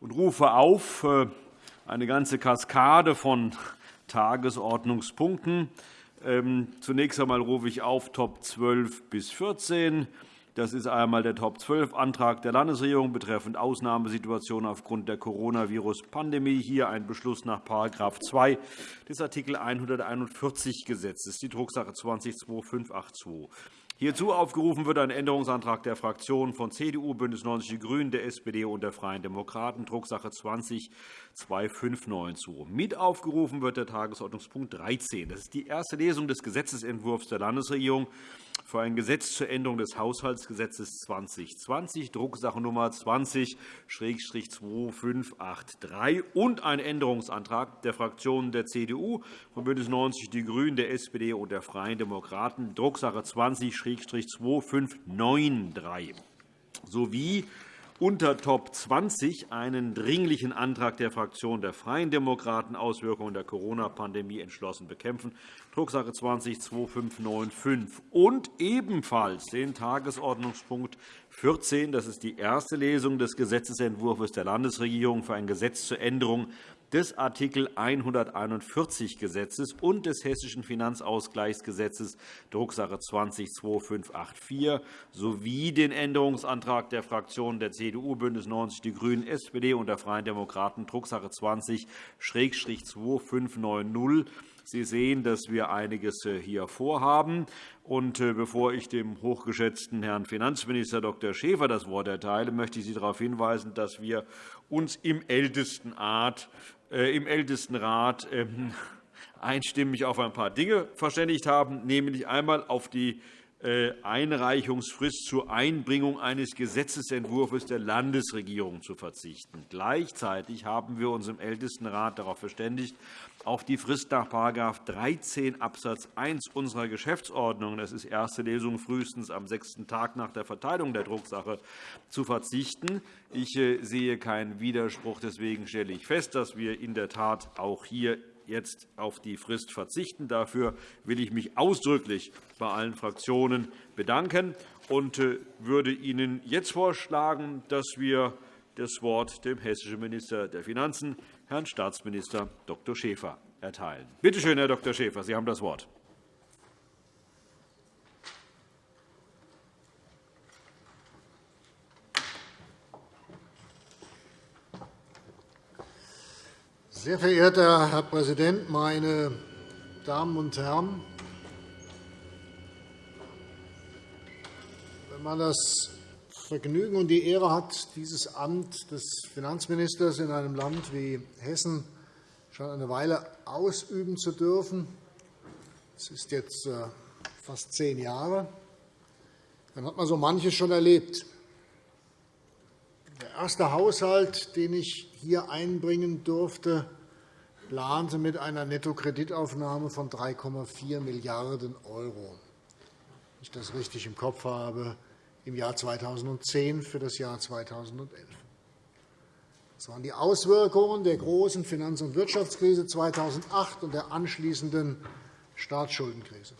und rufe auf äh, eine ganze Kaskade von Tagesordnungspunkten. Ähm, zunächst einmal rufe ich auf Top 12 bis 14. Das ist einmal der Top-12-Antrag der Landesregierung betreffend Ausnahmesituationen aufgrund der Coronavirus-Pandemie. Hier ein Beschluss nach § 2 des Art. 141 Gesetzes, die Drucksache 20-2582. Hierzu aufgerufen wird ein Änderungsantrag der Fraktionen von CDU, BÜNDNIS 90 die GRÜNEN, der SPD und der Freien Demokraten, Drucksache 20-2592. Mit aufgerufen wird der Tagesordnungspunkt 13. Das ist die erste Lesung des Gesetzentwurfs der Landesregierung für ein Gesetz zur Änderung des Haushaltsgesetzes 2020, Drucksache Nummer 20-2583 und ein Änderungsantrag der Fraktionen der CDU, von BÜNDNIS 90 die GRÜNEN, der SPD und der Freien Demokraten, Drucksache 20-2593 sowie unter Top 20 einen Dringlichen Antrag der Fraktion der Freien Demokraten Auswirkungen der Corona-Pandemie entschlossen bekämpfen, Drucksache 20-2595, und ebenfalls den Tagesordnungspunkt 14. Das ist die erste Lesung des Gesetzentwurfs der Landesregierung für ein Gesetz zur Änderung des Art. 141 Gesetzes und des Hessischen Finanzausgleichsgesetzes, Drucksache 20-2584, sowie den Änderungsantrag der Fraktionen der CDU, BÜNDNIS 90 die GRÜNEN, SPD und der Freien Demokraten, Drucksache 20-2590. Sie sehen, dass wir einiges äh, hier vorhaben. Äh, bevor ich dem hochgeschätzten Herrn Finanzminister Dr. Schäfer das Wort erteile, möchte ich Sie darauf hinweisen, dass wir uns im Ältestenrat äh, im Ältestenrat ähm, einstimmig auf ein paar Dinge verständigt haben, nämlich einmal auf die äh, Einreichungsfrist zur Einbringung eines Gesetzentwurfs der Landesregierung zu verzichten. Gleichzeitig haben wir uns im Ältestenrat darauf verständigt, auf die Frist nach § 13 Abs. 1 unserer Geschäftsordnung, das ist erste Lesung frühestens am sechsten Tag nach der Verteilung der Drucksache, zu verzichten. Ich äh, sehe keinen Widerspruch. Deswegen stelle ich fest, dass wir in der Tat auch hier jetzt auf die Frist verzichten. Dafür will ich mich ausdrücklich bei allen Fraktionen bedanken und äh, würde Ihnen jetzt vorschlagen, dass wir das Wort dem hessischen Minister der Finanzen, Herrn Staatsminister Dr. Schäfer, erteilen. Bitte schön, Herr Dr. Schäfer, Sie haben das Wort. Sehr verehrter Herr Präsident, meine Damen und Herren! Wenn man das Vergnügen und die Ehre hat, dieses Amt des Finanzministers in einem Land wie Hessen schon eine Weile ausüben zu dürfen, das ist jetzt äh, fast zehn Jahre, dann hat man so manches schon erlebt. Der erste Haushalt, den ich hier einbringen durfte, plante mit einer Nettokreditaufnahme von 3,4 Milliarden €, wenn ich das richtig im Kopf habe, im Jahr 2010 für das Jahr 2011. Das waren die Auswirkungen der großen Finanz- und Wirtschaftskrise 2008 und der anschließenden Staatsschuldenkrise.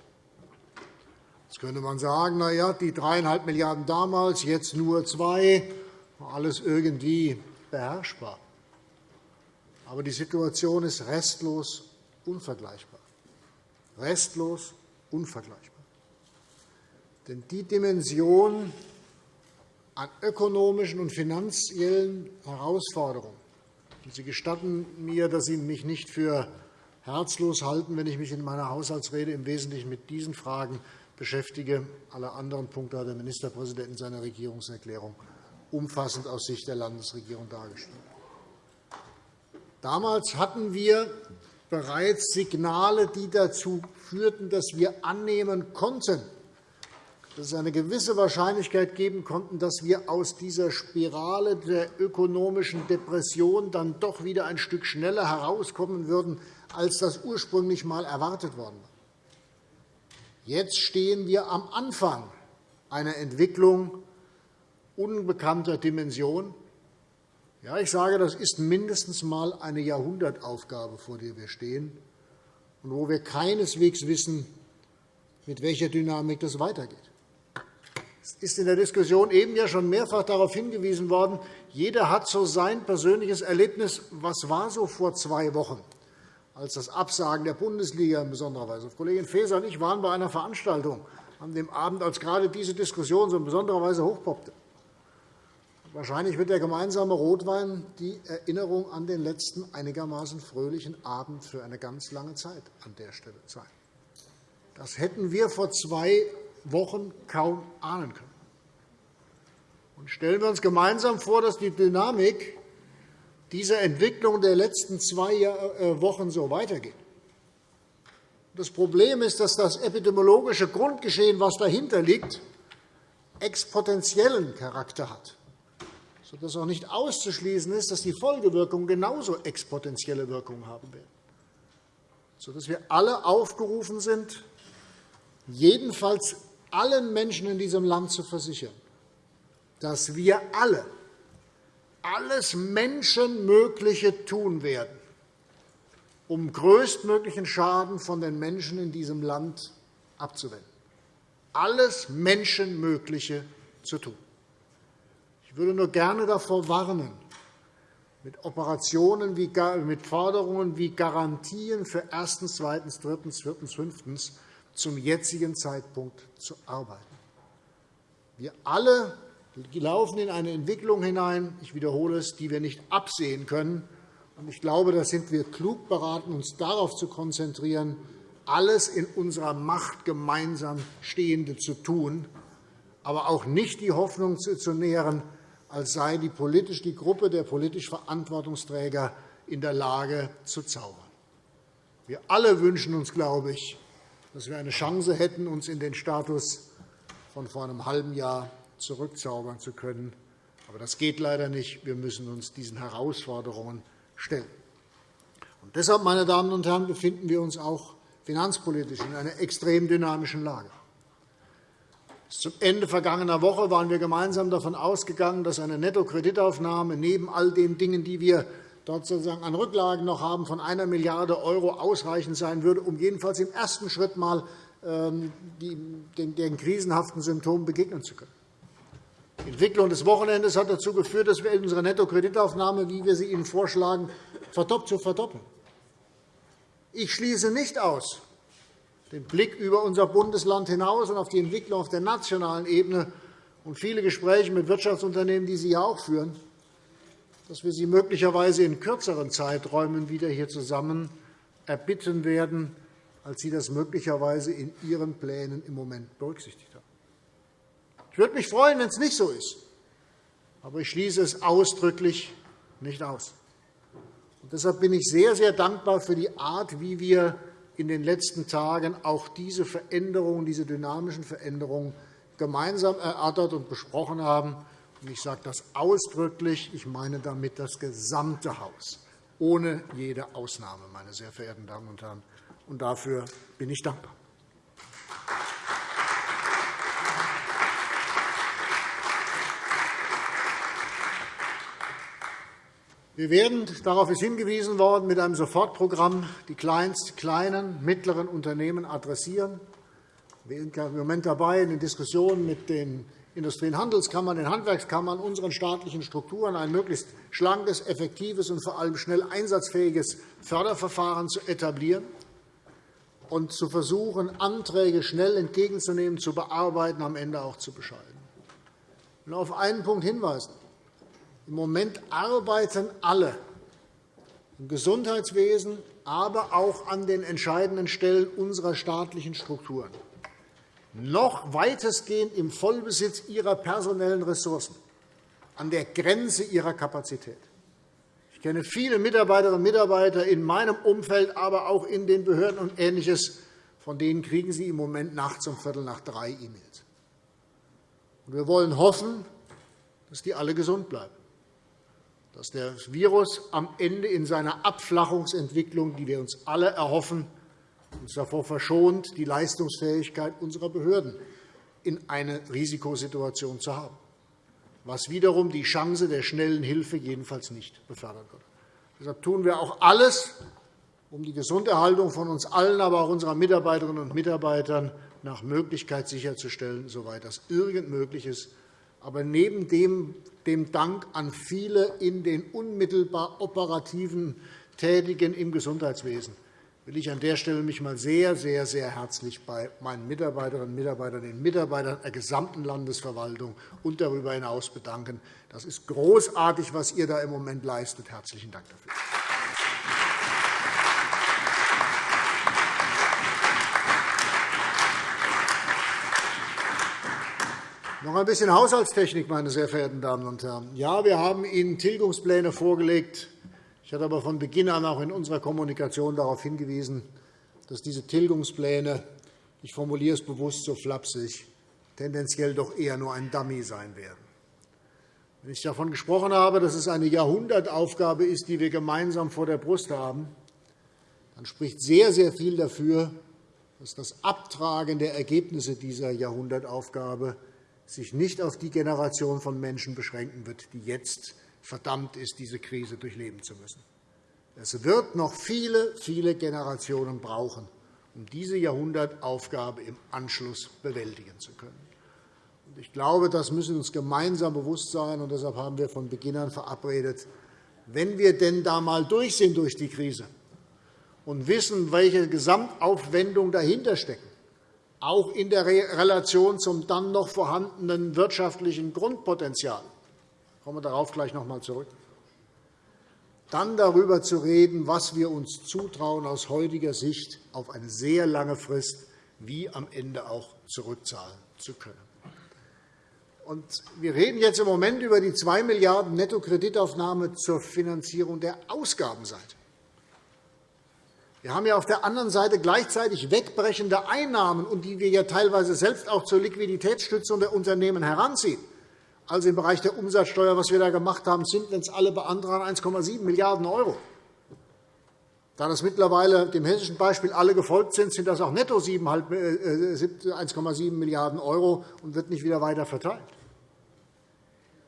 Jetzt könnte man sagen, na ja, die 3,5 Milliarden € damals, jetzt nur zwei, alles irgendwie beherrschbar. Aber die Situation ist restlos unvergleichbar. Restlos unvergleichbar. Denn die Dimension an ökonomischen und finanziellen Herausforderungen, und Sie gestatten mir, dass Sie mich nicht für herzlos halten, wenn ich mich in meiner Haushaltsrede im Wesentlichen mit diesen Fragen beschäftige. Alle anderen Punkte hat der Ministerpräsident in seiner Regierungserklärung umfassend aus Sicht der Landesregierung dargestellt. Damals hatten wir bereits Signale, die dazu führten, dass wir annehmen konnten, dass es eine gewisse Wahrscheinlichkeit geben konnte, dass wir aus dieser Spirale der ökonomischen Depression dann doch wieder ein Stück schneller herauskommen würden, als das ursprünglich einmal erwartet worden war. Jetzt stehen wir am Anfang einer Entwicklung unbekannter Dimension, ja, ich sage, das ist mindestens einmal eine Jahrhundertaufgabe, vor der wir stehen, und wo wir keineswegs wissen, mit welcher Dynamik das weitergeht. Es ist in der Diskussion eben ja schon mehrfach darauf hingewiesen worden, jeder hat so sein persönliches Erlebnis. Was war so vor zwei Wochen, als das Absagen der Bundesliga in besonderer Weise? Kollegin Faeser und ich waren bei einer Veranstaltung an dem Abend, als gerade diese Diskussion so in besonderer Weise hochpoppte. Wahrscheinlich wird der gemeinsame Rotwein die Erinnerung an den letzten einigermaßen fröhlichen Abend für eine ganz lange Zeit an der Stelle sein. Das hätten wir vor zwei Wochen kaum ahnen können. Und stellen wir uns gemeinsam vor, dass die Dynamik dieser Entwicklung der letzten zwei äh, Wochen so weitergeht. Das Problem ist, dass das epidemiologische Grundgeschehen, was dahinter liegt, exponentiellen Charakter hat sodass auch nicht auszuschließen ist, dass die Folgewirkungen genauso exponentielle Wirkungen haben werden, sodass wir alle aufgerufen sind, jedenfalls allen Menschen in diesem Land zu versichern, dass wir alle alles Menschenmögliche tun werden, um größtmöglichen Schaden von den Menschen in diesem Land abzuwenden. Alles Menschenmögliche zu tun. Ich würde nur gerne davor warnen, mit Operationen wie, mit Forderungen wie Garantien für erstens, zweitens, drittens, viertens, fünftens zum jetzigen Zeitpunkt zu arbeiten. Wir alle laufen in eine Entwicklung hinein, ich wiederhole es, die wir nicht absehen können. Ich glaube, da sind wir klug beraten, uns darauf zu konzentrieren, alles in unserer Macht gemeinsam Stehende zu tun, aber auch nicht die Hoffnung zu nähren, als sei die, politisch, die Gruppe der politisch Verantwortungsträger in der Lage zu zaubern. Wir alle wünschen uns, glaube ich, dass wir eine Chance hätten, uns in den Status von vor einem halben Jahr zurückzaubern zu können. Aber das geht leider nicht. Wir müssen uns diesen Herausforderungen stellen. Und deshalb, meine Damen und Herren, befinden wir uns auch finanzpolitisch in einer extrem dynamischen Lage. Zum Ende vergangener Woche waren wir gemeinsam davon ausgegangen, dass eine Nettokreditaufnahme neben all den Dingen, die wir dort sozusagen an Rücklagen noch haben, von 1 Milliarde € ausreichend sein würde, um jedenfalls im ersten Schritt einmal ähm, den krisenhaften Symptomen begegnen zu können. Die Entwicklung des Wochenendes hat dazu geführt, dass wir unsere Nettokreditaufnahme, wie wir sie Ihnen vorschlagen, zu verdoppeln. Ich schließe nicht aus, den Blick über unser Bundesland hinaus und auf die Entwicklung auf der nationalen Ebene und viele Gespräche mit Wirtschaftsunternehmen, die Sie ja auch führen, dass wir Sie möglicherweise in kürzeren Zeiträumen wieder hier zusammen erbitten werden, als Sie das möglicherweise in Ihren Plänen im Moment berücksichtigt haben. Ich würde mich freuen, wenn es nicht so ist. Aber ich schließe es ausdrücklich nicht aus. Und deshalb bin ich sehr, sehr dankbar für die Art, wie wir in den letzten Tagen auch diese Veränderungen, diese dynamischen Veränderungen gemeinsam erörtert und besprochen haben. Ich sage das ausdrücklich. Ich meine damit das gesamte Haus, ohne jede Ausnahme, meine sehr verehrten Damen und Herren. Und dafür bin ich dankbar. Wir werden, darauf ist hingewiesen worden, mit einem Sofortprogramm die kleinsten, kleinen, mittleren Unternehmen adressieren. Wir sind im Moment dabei, in den Diskussionen mit den Industrie- und Handelskammern, den Handwerkskammern, unseren staatlichen Strukturen ein möglichst schlankes, effektives und vor allem schnell einsatzfähiges Förderverfahren zu etablieren und zu versuchen, Anträge schnell entgegenzunehmen, zu bearbeiten, am Ende auch zu bescheiden. Ich will auf einen Punkt hinweisen. Im Moment arbeiten alle im Gesundheitswesen, aber auch an den entscheidenden Stellen unserer staatlichen Strukturen noch weitestgehend im Vollbesitz ihrer personellen Ressourcen, an der Grenze ihrer Kapazität. Ich kenne viele Mitarbeiterinnen und Mitarbeiter in meinem Umfeld, aber auch in den Behörden und Ähnliches. Von denen kriegen Sie im Moment nachts um Viertel nach drei E-Mails. Wir wollen hoffen, dass die alle gesund bleiben dass das Virus am Ende in seiner Abflachungsentwicklung, die wir uns alle erhoffen, uns davor verschont, die Leistungsfähigkeit unserer Behörden in eine Risikosituation zu haben, was wiederum die Chance der schnellen Hilfe jedenfalls nicht befördern würde. Deshalb tun wir auch alles, um die Gesunderhaltung von uns allen, aber auch unserer Mitarbeiterinnen und Mitarbeitern nach Möglichkeit sicherzustellen, soweit das irgend möglich ist, Aber neben dem, dem Dank an viele in den unmittelbar operativen Tätigen im Gesundheitswesen will ich an der Stelle mich mal sehr, sehr, sehr herzlich bei meinen Mitarbeiterinnen und Mitarbeitern, den Mitarbeitern der gesamten Landesverwaltung und darüber hinaus bedanken. Das ist großartig, was ihr da im Moment leistet. Herzlichen Dank dafür. Noch ein bisschen Haushaltstechnik, meine sehr verehrten Damen und Herren. Ja, wir haben Ihnen Tilgungspläne vorgelegt. Ich hatte aber von Beginn an auch in unserer Kommunikation darauf hingewiesen, dass diese Tilgungspläne, ich formuliere es bewusst so flapsig, tendenziell doch eher nur ein Dummy sein werden. Wenn ich davon gesprochen habe, dass es eine Jahrhundertaufgabe ist, die wir gemeinsam vor der Brust haben, dann spricht sehr, sehr viel dafür, dass das Abtragen der Ergebnisse dieser Jahrhundertaufgabe sich nicht auf die Generation von Menschen beschränken wird, die jetzt verdammt ist, diese Krise durchleben zu müssen. Es wird noch viele, viele Generationen brauchen, um diese Jahrhundertaufgabe im Anschluss bewältigen zu können. Ich glaube, das müssen uns gemeinsam bewusst sein. und Deshalb haben wir von Beginn an verabredet, wenn wir denn da einmal durch sind durch die Krise und wissen, welche Gesamtaufwendung dahinter steckt, auch in der Relation zum dann noch vorhandenen wirtschaftlichen Grundpotenzial. Ich komme darauf gleich noch einmal zurück. Dann darüber zu reden, was wir uns zutrauen, aus heutiger Sicht auf eine sehr lange Frist, wie am Ende auch zurückzahlen zu können. Wir reden jetzt im Moment über die 2 Milliarden € Nettokreditaufnahme zur Finanzierung der Ausgabenseite. Wir haben ja auf der anderen Seite gleichzeitig wegbrechende Einnahmen, und die wir ja teilweise selbst auch zur Liquiditätsstützung der Unternehmen heranziehen. Also im Bereich der Umsatzsteuer, was wir da gemacht haben, sind, wenn es alle beantragen, 1,7 Milliarden €. Da das mittlerweile dem hessischen Beispiel alle gefolgt sind, sind das auch netto 1,7 Milliarden € und wird nicht wieder weiter verteilt.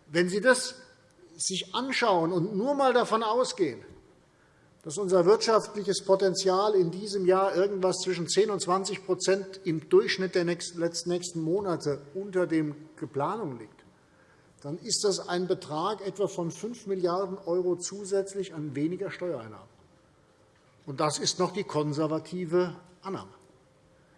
Wenn Sie das sich anschauen und nur einmal davon ausgehen, dass unser wirtschaftliches Potenzial in diesem Jahr irgendwas zwischen 10 und 20% im Durchschnitt der nächsten Monate unter dem Geplanung liegt, dann ist das ein Betrag etwa von 5 Milliarden € zusätzlich an weniger Steuereinnahmen. Und das ist noch die konservative Annahme.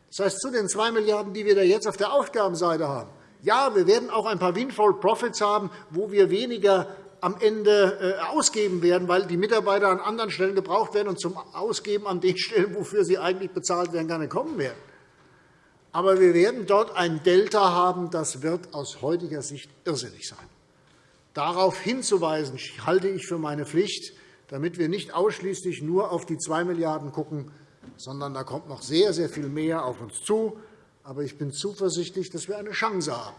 Das heißt, zu den 2 Milliarden €, die wir jetzt auf der Aufgabenseite haben, ja, wir werden auch ein paar Windfall Profits haben, wo wir weniger am Ende äh, ausgeben werden, weil die Mitarbeiter an anderen Stellen gebraucht werden und zum Ausgeben an den Stellen, wofür sie eigentlich bezahlt werden, gar nicht kommen werden. Aber wir werden dort ein Delta haben, das wird aus heutiger Sicht irrsinnig sein. Darauf hinzuweisen, halte ich für meine Pflicht, damit wir nicht ausschließlich nur auf die 2 Milliarden € schauen, sondern da kommt noch sehr, sehr viel mehr auf uns zu. Aber ich bin zuversichtlich, dass wir eine Chance haben,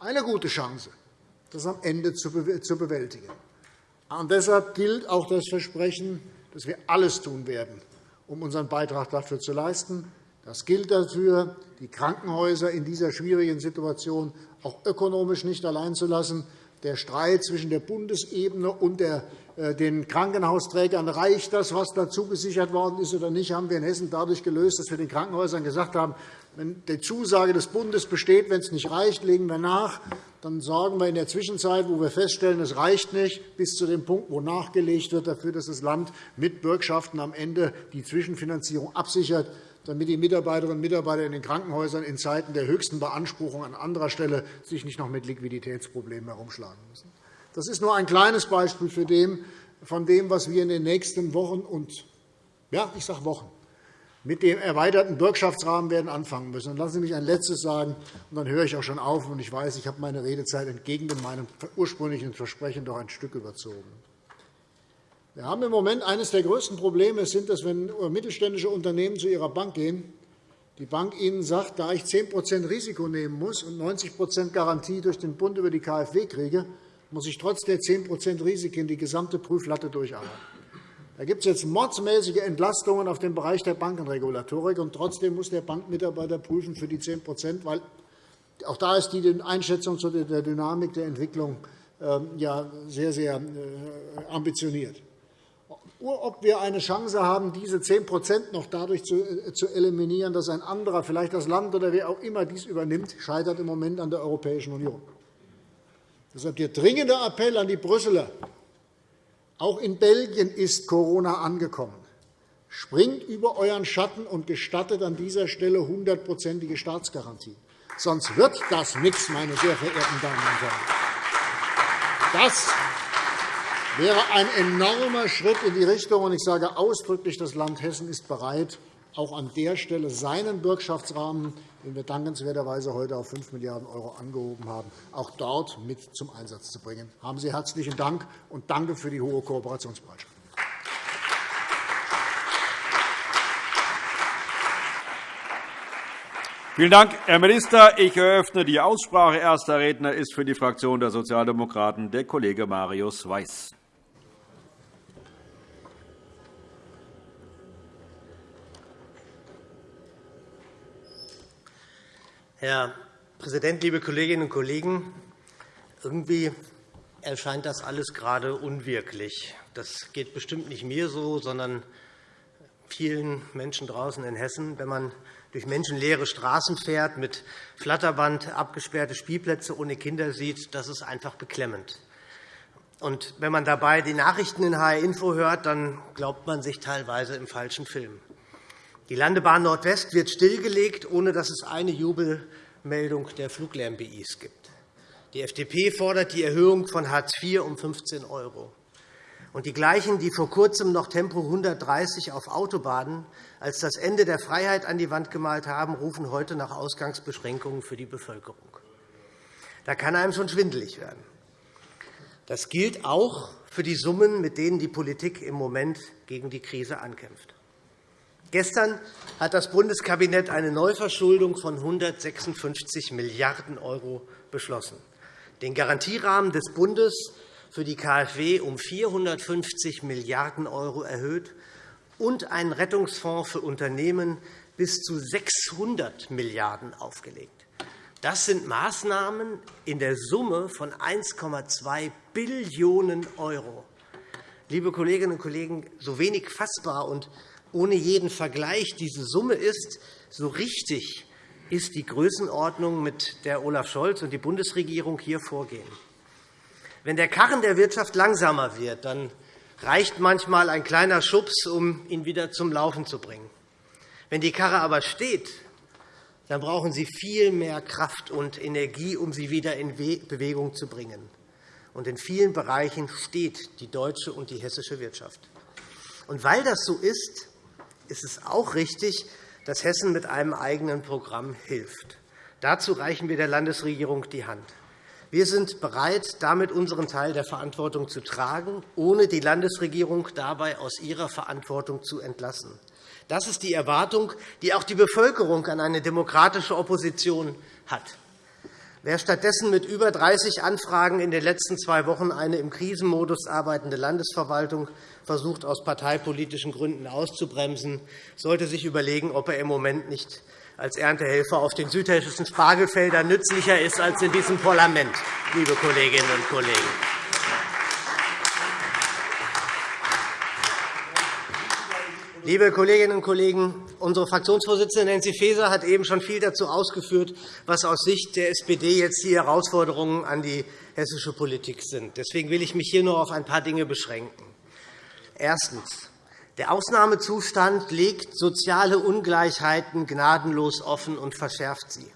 eine gute Chance, das am Ende zu bewältigen. Und deshalb gilt auch das Versprechen, dass wir alles tun werden, um unseren Beitrag dafür zu leisten. Das gilt dafür, die Krankenhäuser in dieser schwierigen Situation auch ökonomisch nicht allein zu lassen. Der Streit zwischen der Bundesebene und äh, den Krankenhausträgern, reicht das, was dazu gesichert worden ist oder nicht, haben wir in Hessen dadurch gelöst, dass wir den Krankenhäusern gesagt haben, wenn die Zusage des Bundes besteht, wenn es nicht reicht, legen wir nach. Dann sorgen wir in der Zwischenzeit, wo wir feststellen, es reicht nicht, bis zu dem Punkt, wo nachgelegt wird, dafür, dass das Land mit Bürgschaften am Ende die Zwischenfinanzierung absichert, damit die Mitarbeiterinnen und Mitarbeiter in den Krankenhäusern in Zeiten der höchsten Beanspruchung an anderer Stelle sich nicht noch mit Liquiditätsproblemen herumschlagen müssen. Das ist nur ein kleines Beispiel von dem, was wir in den nächsten Wochen und ja, ich sage Wochen mit dem erweiterten Bürgschaftsrahmen werden anfangen müssen. Und lassen Sie mich ein Letztes sagen, und dann höre ich auch schon auf. Und ich weiß, ich habe meine Redezeit entgegen meinem ursprünglichen Versprechen doch ein Stück überzogen. Wir haben im Moment eines der größten Probleme, sind, dass wenn mittelständische Unternehmen zu ihrer Bank gehen, die Bank ihnen sagt, da ich 10% Risiko nehmen muss und 90% Garantie durch den Bund über die KfW kriege, muss ich trotz der 10% Risiken die gesamte Prüflatte durcharbeiten. Da gibt es jetzt mordsmäßige Entlastungen auf dem Bereich der Bankenregulatorik, und trotzdem muss der Bankmitarbeiter prüfen für die 10% weil auch da ist die Einschätzung zu der Dynamik der Entwicklung ähm, sehr, sehr äh, ambitioniert. Ob wir eine Chance haben, diese 10% noch dadurch äh, zu eliminieren, dass ein anderer, vielleicht das Land oder wer auch immer dies übernimmt, scheitert im Moment an der Europäischen Union. Deshalb der dringende Appell an die Brüsseler. Auch in Belgien ist Corona angekommen. Springt über euren Schatten und gestattet an dieser Stelle hundertprozentige Staatsgarantie. Sonst wird das nichts, meine sehr verehrten Damen und Herren. Das wäre ein enormer Schritt in die Richtung. Ich sage ausdrücklich, das Land Hessen ist bereit, auch an der Stelle seinen Bürgschaftsrahmen, den wir dankenswerterweise heute auf 5 Milliarden € angehoben haben, auch dort mit zum Einsatz zu bringen. Haben Sie herzlichen Dank und danke für die hohe Kooperationsbereitschaft. Vielen Dank, Herr Minister. Ich eröffne die Aussprache. Erster Redner ist für die Fraktion der Sozialdemokraten der Kollege Marius Weiß. Herr Präsident, liebe Kolleginnen und Kollegen! Irgendwie erscheint das alles gerade unwirklich. Das geht bestimmt nicht mir so, sondern vielen Menschen draußen in Hessen, wenn man durch menschenleere Straßen fährt, mit Flatterband abgesperrte Spielplätze ohne Kinder sieht, das ist einfach beklemmend. Und wenn man dabei die Nachrichten in HR Info hört, dann glaubt man sich teilweise im falschen Film. Die Landebahn Nordwest wird stillgelegt, ohne dass es eine Jubelmeldung der Fluglärm-BIs gibt. Die FDP fordert die Erhöhung von Hartz IV um 15 €. Und die gleichen, die vor Kurzem noch Tempo 130 auf Autobahnen als das Ende der Freiheit an die Wand gemalt haben, rufen heute nach Ausgangsbeschränkungen für die Bevölkerung. Da kann einem schon schwindelig werden. Das gilt auch für die Summen, mit denen die Politik im Moment gegen die Krise ankämpft. Gestern hat das Bundeskabinett eine Neuverschuldung von 156 Milliarden € beschlossen. Den Garantierahmen des Bundes für die KfW um 450 Milliarden € erhöht und einen Rettungsfonds für Unternehmen bis zu 600 Milliarden € aufgelegt. Das sind Maßnahmen in der Summe von 1,2 Billionen €. Liebe Kolleginnen und Kollegen, so wenig fassbar und ohne jeden Vergleich diese Summe ist, so richtig ist die Größenordnung, mit der Olaf Scholz und die Bundesregierung hier vorgehen. Wenn der Karren der Wirtschaft langsamer wird, dann reicht manchmal ein kleiner Schubs, um ihn wieder zum Laufen zu bringen. Wenn die Karre aber steht, dann brauchen Sie viel mehr Kraft und Energie, um sie wieder in Bewegung zu bringen. Und in vielen Bereichen steht die deutsche und die hessische Wirtschaft. Und weil das so ist, ist es auch richtig, dass Hessen mit einem eigenen Programm hilft. Dazu reichen wir der Landesregierung die Hand. Wir sind bereit, damit unseren Teil der Verantwortung zu tragen, ohne die Landesregierung dabei aus ihrer Verantwortung zu entlassen. Das ist die Erwartung, die auch die Bevölkerung an eine demokratische Opposition hat. Wer stattdessen mit über 30 Anfragen in den letzten zwei Wochen eine im Krisenmodus arbeitende Landesverwaltung versucht, aus parteipolitischen Gründen auszubremsen, sollte sich überlegen, ob er im Moment nicht als Erntehelfer auf den südhessischen Spargelfeldern nützlicher ist als in diesem Parlament, liebe Kolleginnen und Kollegen. Liebe Kolleginnen und Kollegen, unsere Fraktionsvorsitzende Nancy Faeser hat eben schon viel dazu ausgeführt, was aus Sicht der SPD jetzt die Herausforderungen an die hessische Politik sind. Deswegen will ich mich hier nur auf ein paar Dinge beschränken. Erstens. Der Ausnahmezustand legt soziale Ungleichheiten gnadenlos offen und verschärft sie.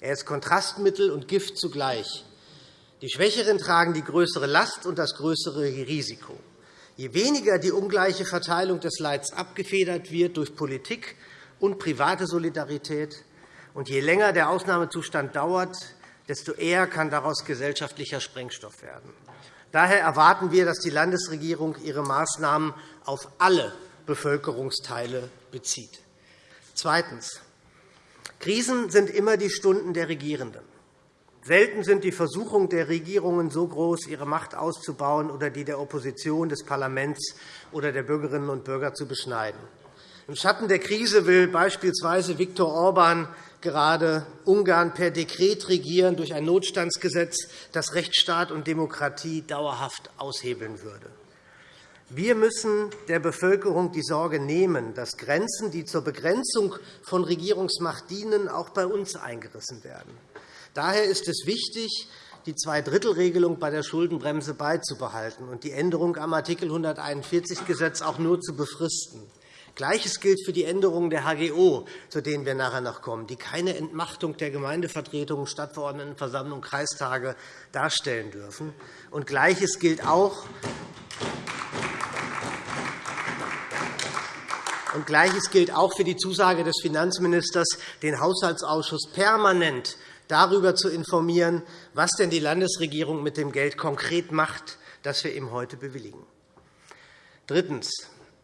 Er ist Kontrastmittel und Gift zugleich. Die Schwächeren tragen die größere Last und das größere Risiko. Je weniger die ungleiche Verteilung des Leids abgefedert wird durch Politik und private Solidarität, und je länger der Ausnahmezustand dauert, desto eher kann daraus gesellschaftlicher Sprengstoff werden. Daher erwarten wir, dass die Landesregierung ihre Maßnahmen auf alle Bevölkerungsteile bezieht. Zweitens. Krisen sind immer die Stunden der Regierenden. Selten sind die Versuchungen der Regierungen so groß, ihre Macht auszubauen oder die der Opposition, des Parlaments oder der Bürgerinnen und Bürger zu beschneiden. Im Schatten der Krise will beispielsweise Viktor Orban gerade Ungarn per Dekret regieren durch ein Notstandsgesetz, das Rechtsstaat und Demokratie dauerhaft aushebeln würde. Wir müssen der Bevölkerung die Sorge nehmen, dass Grenzen, die zur Begrenzung von Regierungsmacht dienen, auch bei uns eingerissen werden. Daher ist es wichtig, die Zweidrittelregelung bei der Schuldenbremse beizubehalten und die Änderung am Art. 141 Gesetz auch nur zu befristen. Gleiches gilt für die Änderungen der HGO, zu denen wir nachher noch kommen, die keine Entmachtung der Gemeindevertretungen, Stadtverordnetenversammlungen, Kreistage darstellen dürfen. Und Gleiches gilt auch und Gleiches gilt auch für die Zusage des Finanzministers, den Haushaltsausschuss permanent darüber zu informieren, was denn die Landesregierung mit dem Geld konkret macht, das wir ihm heute bewilligen. Drittens.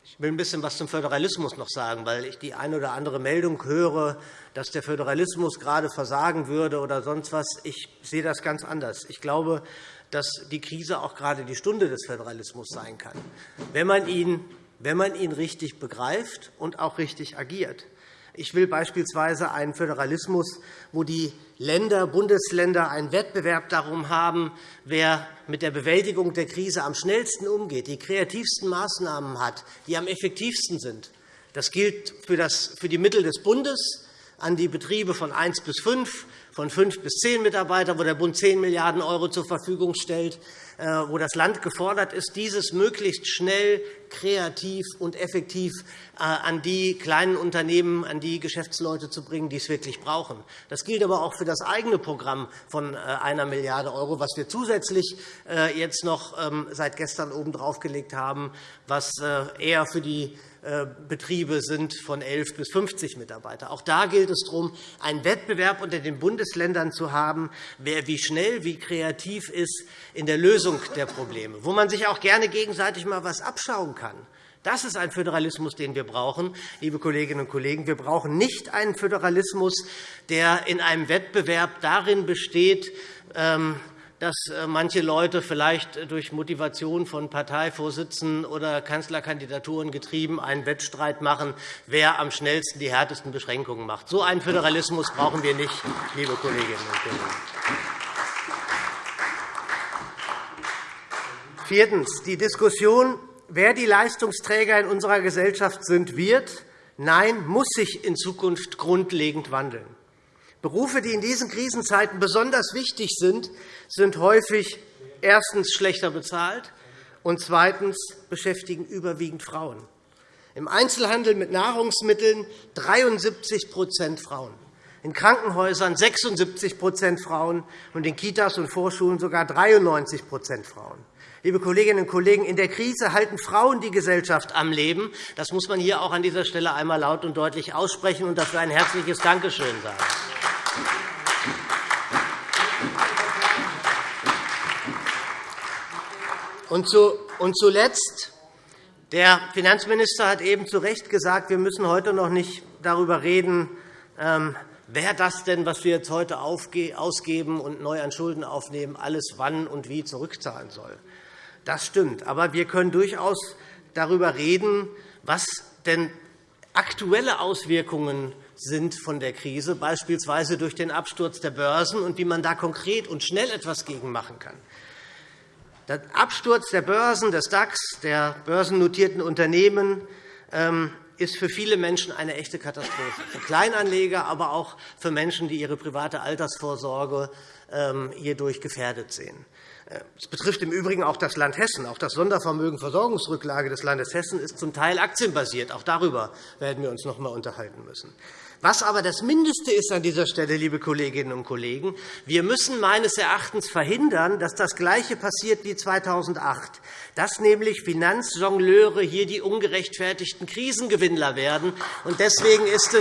Ich will ein bisschen etwas zum Föderalismus noch sagen, weil ich die eine oder andere Meldung höre, dass der Föderalismus gerade versagen würde oder sonst was. Ich sehe das ganz anders. Ich glaube, dass die Krise auch gerade die Stunde des Föderalismus sein kann, wenn man ihn, wenn man ihn richtig begreift und auch richtig agiert. Ich will beispielsweise einen Föderalismus, wo die Länder, Bundesländer einen Wettbewerb darum haben, wer mit der Bewältigung der Krise am schnellsten umgeht, die kreativsten Maßnahmen hat, die am effektivsten sind. Das gilt für die Mittel des Bundes an die Betriebe von 1 bis 5, von 5 bis 10 Mitarbeiter, wo der Bund 10 Milliarden € zur Verfügung stellt, äh, wo das Land gefordert ist, dieses möglichst schnell, kreativ und effektiv äh, an die kleinen Unternehmen, an die Geschäftsleute zu bringen, die es wirklich brauchen. Das gilt aber auch für das eigene Programm von 1 äh, Milliarde €, was wir zusätzlich jetzt noch ähm, seit gestern obendrauf gelegt haben, was eher für die Betriebe sind von 11 bis 50 Mitarbeiter. Auch da gilt es darum, einen Wettbewerb unter den Bundesländern zu haben, wer wie schnell, wie kreativ ist in der Lösung der Probleme, wo man sich auch gerne gegenseitig mal etwas abschauen kann. Das ist ein Föderalismus, den wir brauchen, liebe Kolleginnen und Kollegen. Wir brauchen nicht einen Föderalismus, der in einem Wettbewerb darin besteht, ähm, dass äh, manche Leute vielleicht durch Motivation von Parteivorsitzenden oder Kanzlerkandidaturen getrieben einen Wettstreit machen, wer am schnellsten die härtesten Beschränkungen macht. So einen Föderalismus brauchen wir nicht, liebe Kolleginnen und Kollegen. Viertens. Die Diskussion, wer die Leistungsträger in unserer Gesellschaft sind, wird, nein, muss sich in Zukunft grundlegend wandeln. Berufe, die in diesen Krisenzeiten besonders wichtig sind, sind häufig erstens schlechter bezahlt und zweitens beschäftigen überwiegend Frauen. Im Einzelhandel mit Nahrungsmitteln 73% Frauen, in Krankenhäusern 76% Frauen und in Kitas und Vorschulen sogar 93% Frauen. Liebe Kolleginnen und Kollegen, in der Krise halten Frauen die Gesellschaft am Leben. Das muss man hier auch an dieser Stelle einmal laut und deutlich aussprechen und dafür ein herzliches Dankeschön sagen. Und zuletzt. Der Finanzminister hat eben zu Recht gesagt, wir müssen heute noch nicht darüber reden, ähm, wer das denn, was wir jetzt heute ausgeben und neu an Schulden aufnehmen, alles wann und wie zurückzahlen soll. Das stimmt. Aber wir können durchaus darüber reden, was denn aktuelle Auswirkungen sind von der Krise, beispielsweise durch den Absturz der Börsen, und wie man da konkret und schnell etwas gegen machen kann. Der Absturz der Börsen, des DAX, der börsennotierten Unternehmen ähm, ist für viele Menschen eine echte Katastrophe. Für Kleinanleger, aber auch für Menschen, die ihre private Altersvorsorge ähm, hierdurch gefährdet sehen. Äh, es betrifft im Übrigen auch das Land Hessen. Auch das Sondervermögen Versorgungsrücklage des Landes Hessen ist zum Teil aktienbasiert. Auch darüber werden wir uns noch einmal unterhalten müssen. Was aber das Mindeste ist an dieser Stelle, liebe Kolleginnen und Kollegen, wir müssen meines Erachtens verhindern, dass das Gleiche passiert wie 2008, dass nämlich Finanzjongleure hier die ungerechtfertigten Krisengewinnler werden. Deswegen ist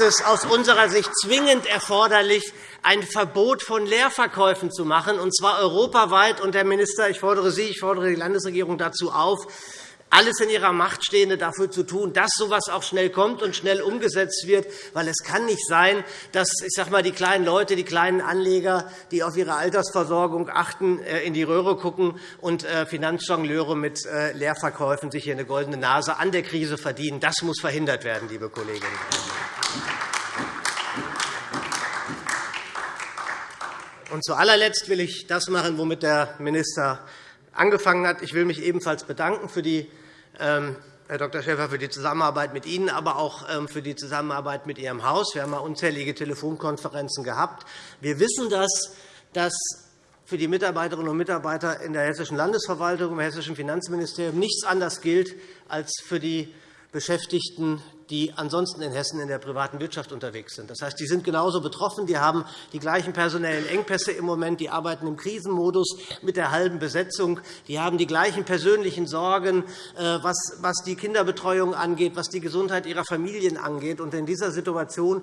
es aus unserer Sicht zwingend erforderlich, ein Verbot von Leerverkäufen zu machen, und zwar europaweit. Und, Herr Minister, ich fordere Sie, ich fordere die Landesregierung dazu auf, alles in ihrer Macht Stehende dafür zu tun, dass so etwas auch schnell kommt und schnell umgesetzt wird. Weil es kann nicht sein, dass ich sage mal, die kleinen Leute, die kleinen Anleger, die auf ihre Altersversorgung achten, äh, in die Röhre gucken und äh, Finanzjongleure mit äh, Leerverkäufen sich hier eine goldene Nase an der Krise verdienen. Das muss verhindert werden, liebe Kolleginnen und Kollegen. Und zu allerletzt will ich das machen, womit der Minister angefangen hat. Ich will mich ebenfalls bedanken für die, ähm, Herr Dr. Schäfer, für die Zusammenarbeit mit Ihnen, aber auch ähm, für die Zusammenarbeit mit Ihrem Haus. Wir haben unzählige Telefonkonferenzen gehabt. Wir wissen, dass, dass für die Mitarbeiterinnen und Mitarbeiter in der Hessischen Landesverwaltung, im Hessischen Finanzministerium nichts anderes gilt als für die Beschäftigten, die ansonsten in Hessen in der privaten Wirtschaft unterwegs sind. Das heißt, die sind genauso betroffen. Die haben die gleichen personellen Engpässe im Moment. Die arbeiten im Krisenmodus mit der halben Besetzung. Die haben die gleichen persönlichen Sorgen, äh, was die Kinderbetreuung angeht, was die Gesundheit ihrer Familien angeht. In dieser Situation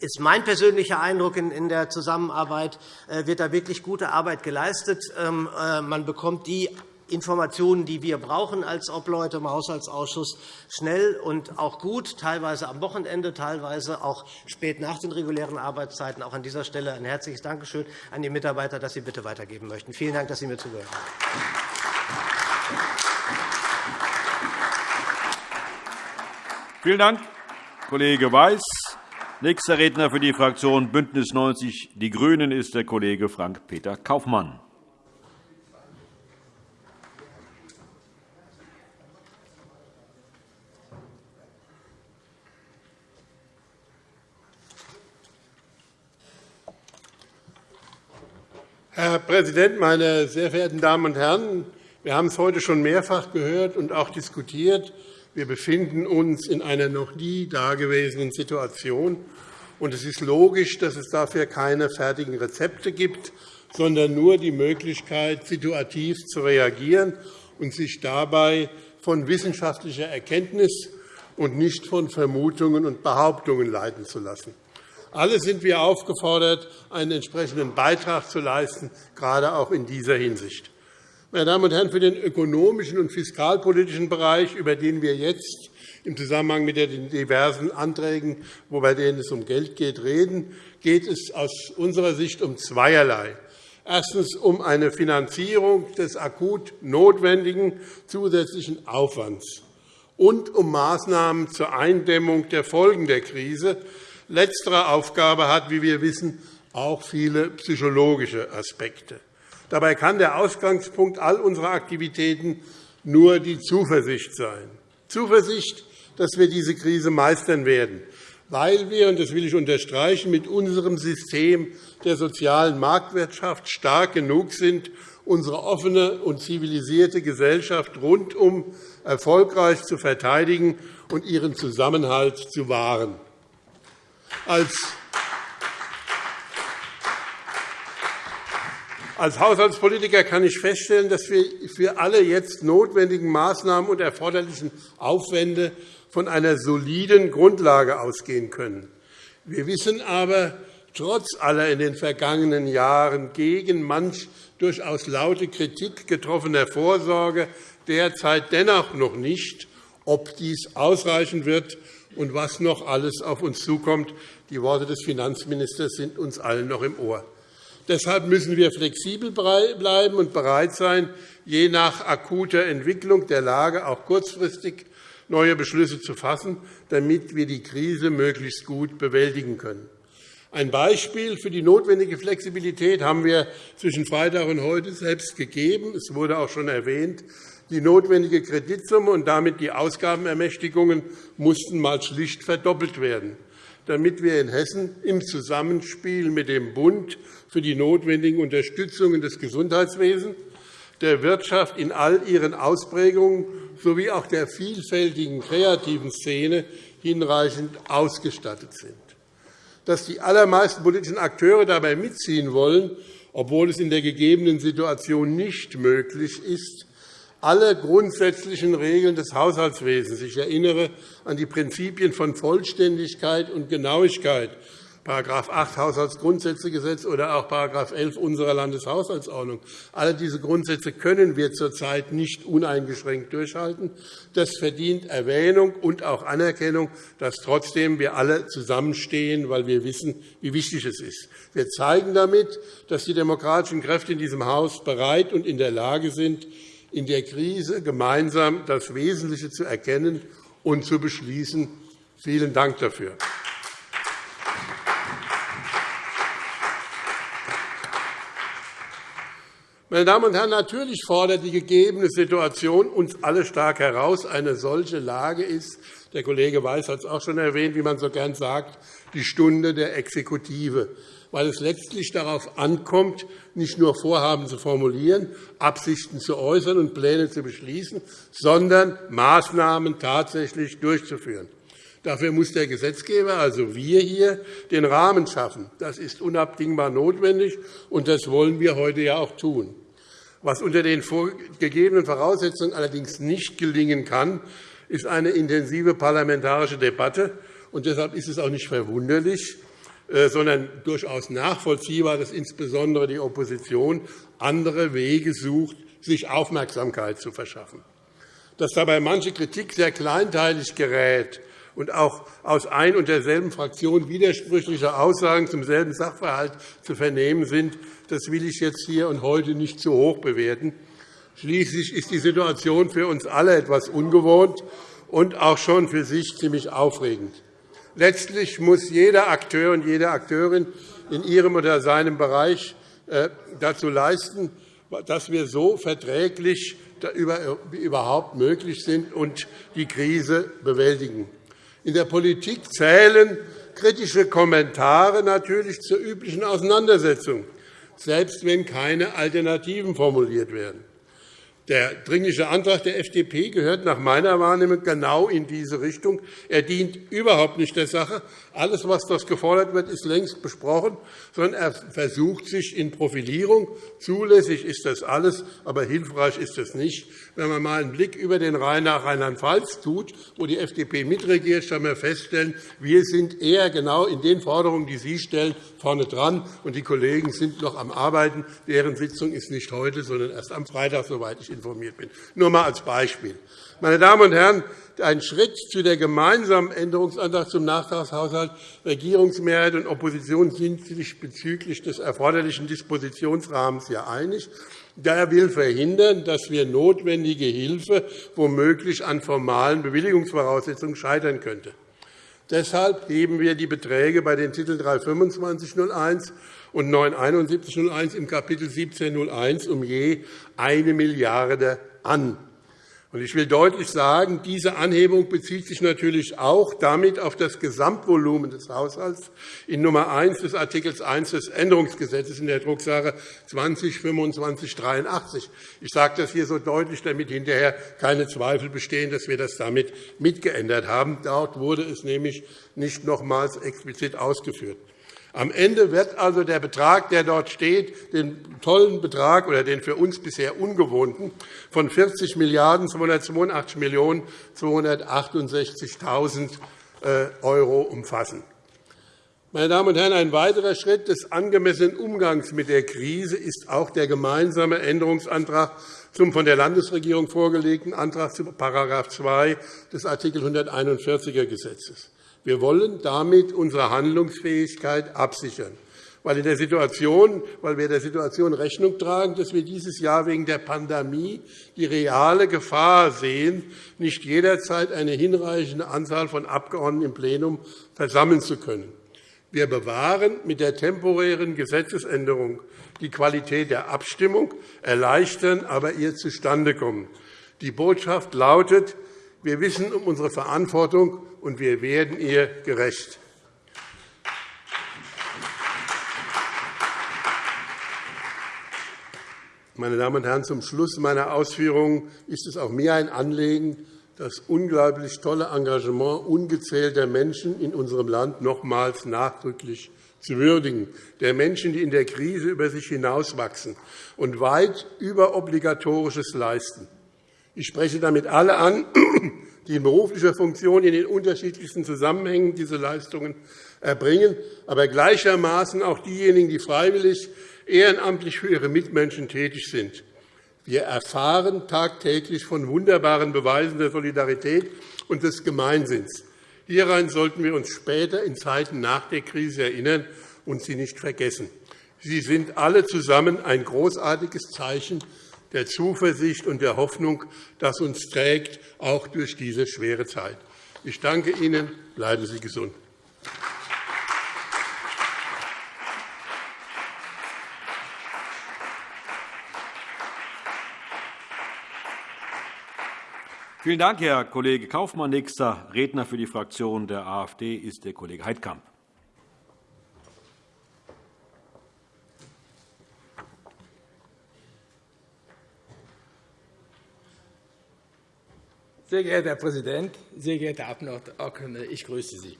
ist mein persönlicher Eindruck in der Zusammenarbeit, äh, wird da wirklich gute Arbeit geleistet. Ähm, äh, man bekommt die Informationen, die wir brauchen als Obleute im Haushaltsausschuss, schnell und auch gut, teilweise am Wochenende, teilweise auch spät nach den regulären Arbeitszeiten. Auch an dieser Stelle ein herzliches Dankeschön an die Mitarbeiter, dass Sie bitte weitergeben möchten. Vielen Dank, dass Sie mir zugehört haben. Vielen Dank, Kollege Weiß. Nächster Redner für die Fraktion BÜNDNIS 90 die GRÜNEN ist der Kollege Frank-Peter Kaufmann. Herr Präsident, meine sehr verehrten Damen und Herren! Wir haben es heute schon mehrfach gehört und auch diskutiert. Wir befinden uns in einer noch nie dagewesenen Situation. Es ist logisch, dass es dafür keine fertigen Rezepte gibt, sondern nur die Möglichkeit, situativ zu reagieren und sich dabei von wissenschaftlicher Erkenntnis und nicht von Vermutungen und Behauptungen leiten zu lassen. Alle sind wir aufgefordert, einen entsprechenden Beitrag zu leisten, gerade auch in dieser Hinsicht. Meine Damen und Herren, für den ökonomischen und fiskalpolitischen Bereich, über den wir jetzt im Zusammenhang mit den diversen Anträgen, bei denen es um Geld geht, reden, geht es aus unserer Sicht um zweierlei. Erstens um eine Finanzierung des akut notwendigen zusätzlichen Aufwands und um Maßnahmen zur Eindämmung der Folgen der Krise, Letztere Aufgabe hat, wie wir wissen, auch viele psychologische Aspekte. Dabei kann der Ausgangspunkt all unserer Aktivitäten nur die Zuversicht sein. Zuversicht, dass wir diese Krise meistern werden, weil wir, und das will ich unterstreichen, mit unserem System der sozialen Marktwirtschaft stark genug sind, unsere offene und zivilisierte Gesellschaft rundum erfolgreich zu verteidigen und ihren Zusammenhalt zu wahren. Als Haushaltspolitiker kann ich feststellen, dass wir für alle jetzt notwendigen Maßnahmen und erforderlichen Aufwände von einer soliden Grundlage ausgehen können. Wir wissen aber trotz aller in den vergangenen Jahren gegen manch durchaus laute Kritik getroffener Vorsorge derzeit dennoch noch nicht, ob dies ausreichen wird und was noch alles auf uns zukommt. Die Worte des Finanzministers sind uns allen noch im Ohr. Deshalb müssen wir flexibel bleiben und bereit sein, je nach akuter Entwicklung der Lage auch kurzfristig neue Beschlüsse zu fassen, damit wir die Krise möglichst gut bewältigen können. Ein Beispiel für die notwendige Flexibilität haben wir zwischen Freitag und heute selbst gegeben. Es wurde auch schon erwähnt. Die notwendige Kreditsumme und damit die Ausgabenermächtigungen mussten mal schlicht verdoppelt werden, damit wir in Hessen im Zusammenspiel mit dem Bund für die notwendigen Unterstützungen des Gesundheitswesens, der Wirtschaft in all ihren Ausprägungen sowie auch der vielfältigen kreativen Szene hinreichend ausgestattet sind. Dass die allermeisten politischen Akteure dabei mitziehen wollen, obwohl es in der gegebenen Situation nicht möglich ist, alle grundsätzlichen Regeln des Haushaltswesens. Ich erinnere an die Prinzipien von Vollständigkeit und Genauigkeit, § 8 Haushaltsgrundsätzegesetz oder auch § 11 unserer Landeshaushaltsordnung. Alle diese Grundsätze können wir zurzeit nicht uneingeschränkt durchhalten. Das verdient Erwähnung und auch Anerkennung, dass trotzdem wir alle zusammenstehen, weil wir wissen, wie wichtig es ist. Wir zeigen damit, dass die demokratischen Kräfte in diesem Haus bereit und in der Lage sind, in der Krise gemeinsam das Wesentliche zu erkennen und zu beschließen. Vielen Dank dafür. Meine Damen und Herren, natürlich fordert die gegebene Situation uns alle stark heraus. Eine solche Lage ist, der Kollege Weiß hat es auch schon erwähnt, wie man so gern sagt, die Stunde der Exekutive. Weil es letztlich darauf ankommt, nicht nur Vorhaben zu formulieren, Absichten zu äußern und Pläne zu beschließen, sondern Maßnahmen tatsächlich durchzuführen. Dafür muss der Gesetzgeber, also wir hier, den Rahmen schaffen. Das ist unabdingbar notwendig, und das wollen wir heute ja auch tun. Was unter den gegebenen Voraussetzungen allerdings nicht gelingen kann, ist eine intensive parlamentarische Debatte. Und deshalb ist es auch nicht verwunderlich, sondern durchaus nachvollziehbar, dass insbesondere die Opposition andere Wege sucht, sich Aufmerksamkeit zu verschaffen. Dass dabei manche Kritik sehr kleinteilig gerät und auch aus ein und derselben Fraktion widersprüchliche Aussagen zum selben Sachverhalt zu vernehmen sind, das will ich jetzt hier und heute nicht zu hoch bewerten. Schließlich ist die Situation für uns alle etwas ungewohnt und auch schon für sich ziemlich aufregend. Letztlich muss jeder Akteur und jede Akteurin in ihrem oder seinem Bereich äh, dazu leisten, dass wir so verträglich wie überhaupt möglich sind und die Krise bewältigen. In der Politik zählen kritische Kommentare natürlich zur üblichen Auseinandersetzung, selbst wenn keine Alternativen formuliert werden. Der Dringliche Antrag der FDP gehört nach meiner Wahrnehmung genau in diese Richtung. Er dient überhaupt nicht der Sache. Alles, was dort gefordert wird, ist längst besprochen, sondern er versucht sich in Profilierung. Zulässig ist das alles, aber hilfreich ist es nicht. Wenn man einmal einen Blick über den Rhein nach Rheinland-Pfalz tut, wo die FDP mitregiert, kann man feststellen, wir sind eher genau in den Forderungen, die Sie stellen, vorne dran, und die Kollegen sind noch am Arbeiten. Deren Sitzung ist nicht heute, sondern erst am Freitag, soweit ich informiert bin. Nur einmal als Beispiel. Meine Damen und Herren, ein Schritt zu der gemeinsamen Änderungsantrag zum Nachtragshaushalt. Regierungsmehrheit und Opposition sind sich bezüglich des erforderlichen Dispositionsrahmens ja einig. Daher will verhindern, dass wir notwendige Hilfe womöglich an formalen Bewilligungsvoraussetzungen scheitern könnte. Deshalb heben wir die Beträge bei den Titeln 32501 und 97101 im Kapitel 1701 um je 1 Milliarde an. Ich will deutlich sagen, diese Anhebung bezieht sich natürlich auch damit auf das Gesamtvolumen des Haushalts in Nummer 1 des Art. 1 des Änderungsgesetzes in der Drucksache 20-2583. Ich sage das hier so deutlich, damit hinterher keine Zweifel bestehen, dass wir das damit mitgeändert haben. Dort wurde es nämlich nicht nochmals explizit ausgeführt. Am Ende wird also der Betrag, der dort steht, den tollen Betrag oder den für uns bisher ungewohnten von 40 Milliarden 282 Millionen 268.000 € umfassen. Meine Damen und Herren, ein weiterer Schritt des angemessenen Umgangs mit der Krise ist auch der gemeinsame Änderungsantrag zum von der Landesregierung vorgelegten Antrag zu § 2 des Art. 141er Gesetzes. Wir wollen damit unsere Handlungsfähigkeit absichern, weil, wir der Situation Rechnung tragen, dass wir dieses Jahr wegen der Pandemie die reale Gefahr sehen, nicht jederzeit eine hinreichende Anzahl von Abgeordneten im Plenum versammeln zu können. Wir bewahren mit der temporären Gesetzesänderung die Qualität der Abstimmung, erleichtern aber ihr Zustandekommen. Die Botschaft lautet, wir wissen um unsere Verantwortung, und wir werden ihr gerecht. Meine Damen und Herren, zum Schluss meiner Ausführungen ist es auch mir ein Anliegen, das unglaublich tolle Engagement ungezählter Menschen in unserem Land nochmals nachdrücklich zu würdigen, der Menschen, die in der Krise über sich hinauswachsen und weit über Obligatorisches leisten. Ich spreche damit alle an, die in beruflicher Funktion in den unterschiedlichsten Zusammenhängen diese Leistungen erbringen, aber gleichermaßen auch diejenigen, die freiwillig ehrenamtlich für ihre Mitmenschen tätig sind. Wir erfahren tagtäglich von wunderbaren Beweisen der Solidarität und des Gemeinsinns. Hieran sollten wir uns später in Zeiten nach der Krise erinnern und sie nicht vergessen. Sie sind alle zusammen ein großartiges Zeichen der Zuversicht und der Hoffnung, das uns trägt, auch durch diese schwere Zeit. Ich danke Ihnen. Bleiben Sie gesund. Vielen Dank, Herr Kollege Kaufmann. Nächster Redner für die Fraktion der AfD ist der Kollege Heidkamp. Sehr geehrter Herr Präsident, sehr geehrte Abgeordnete, ich grüße Sie.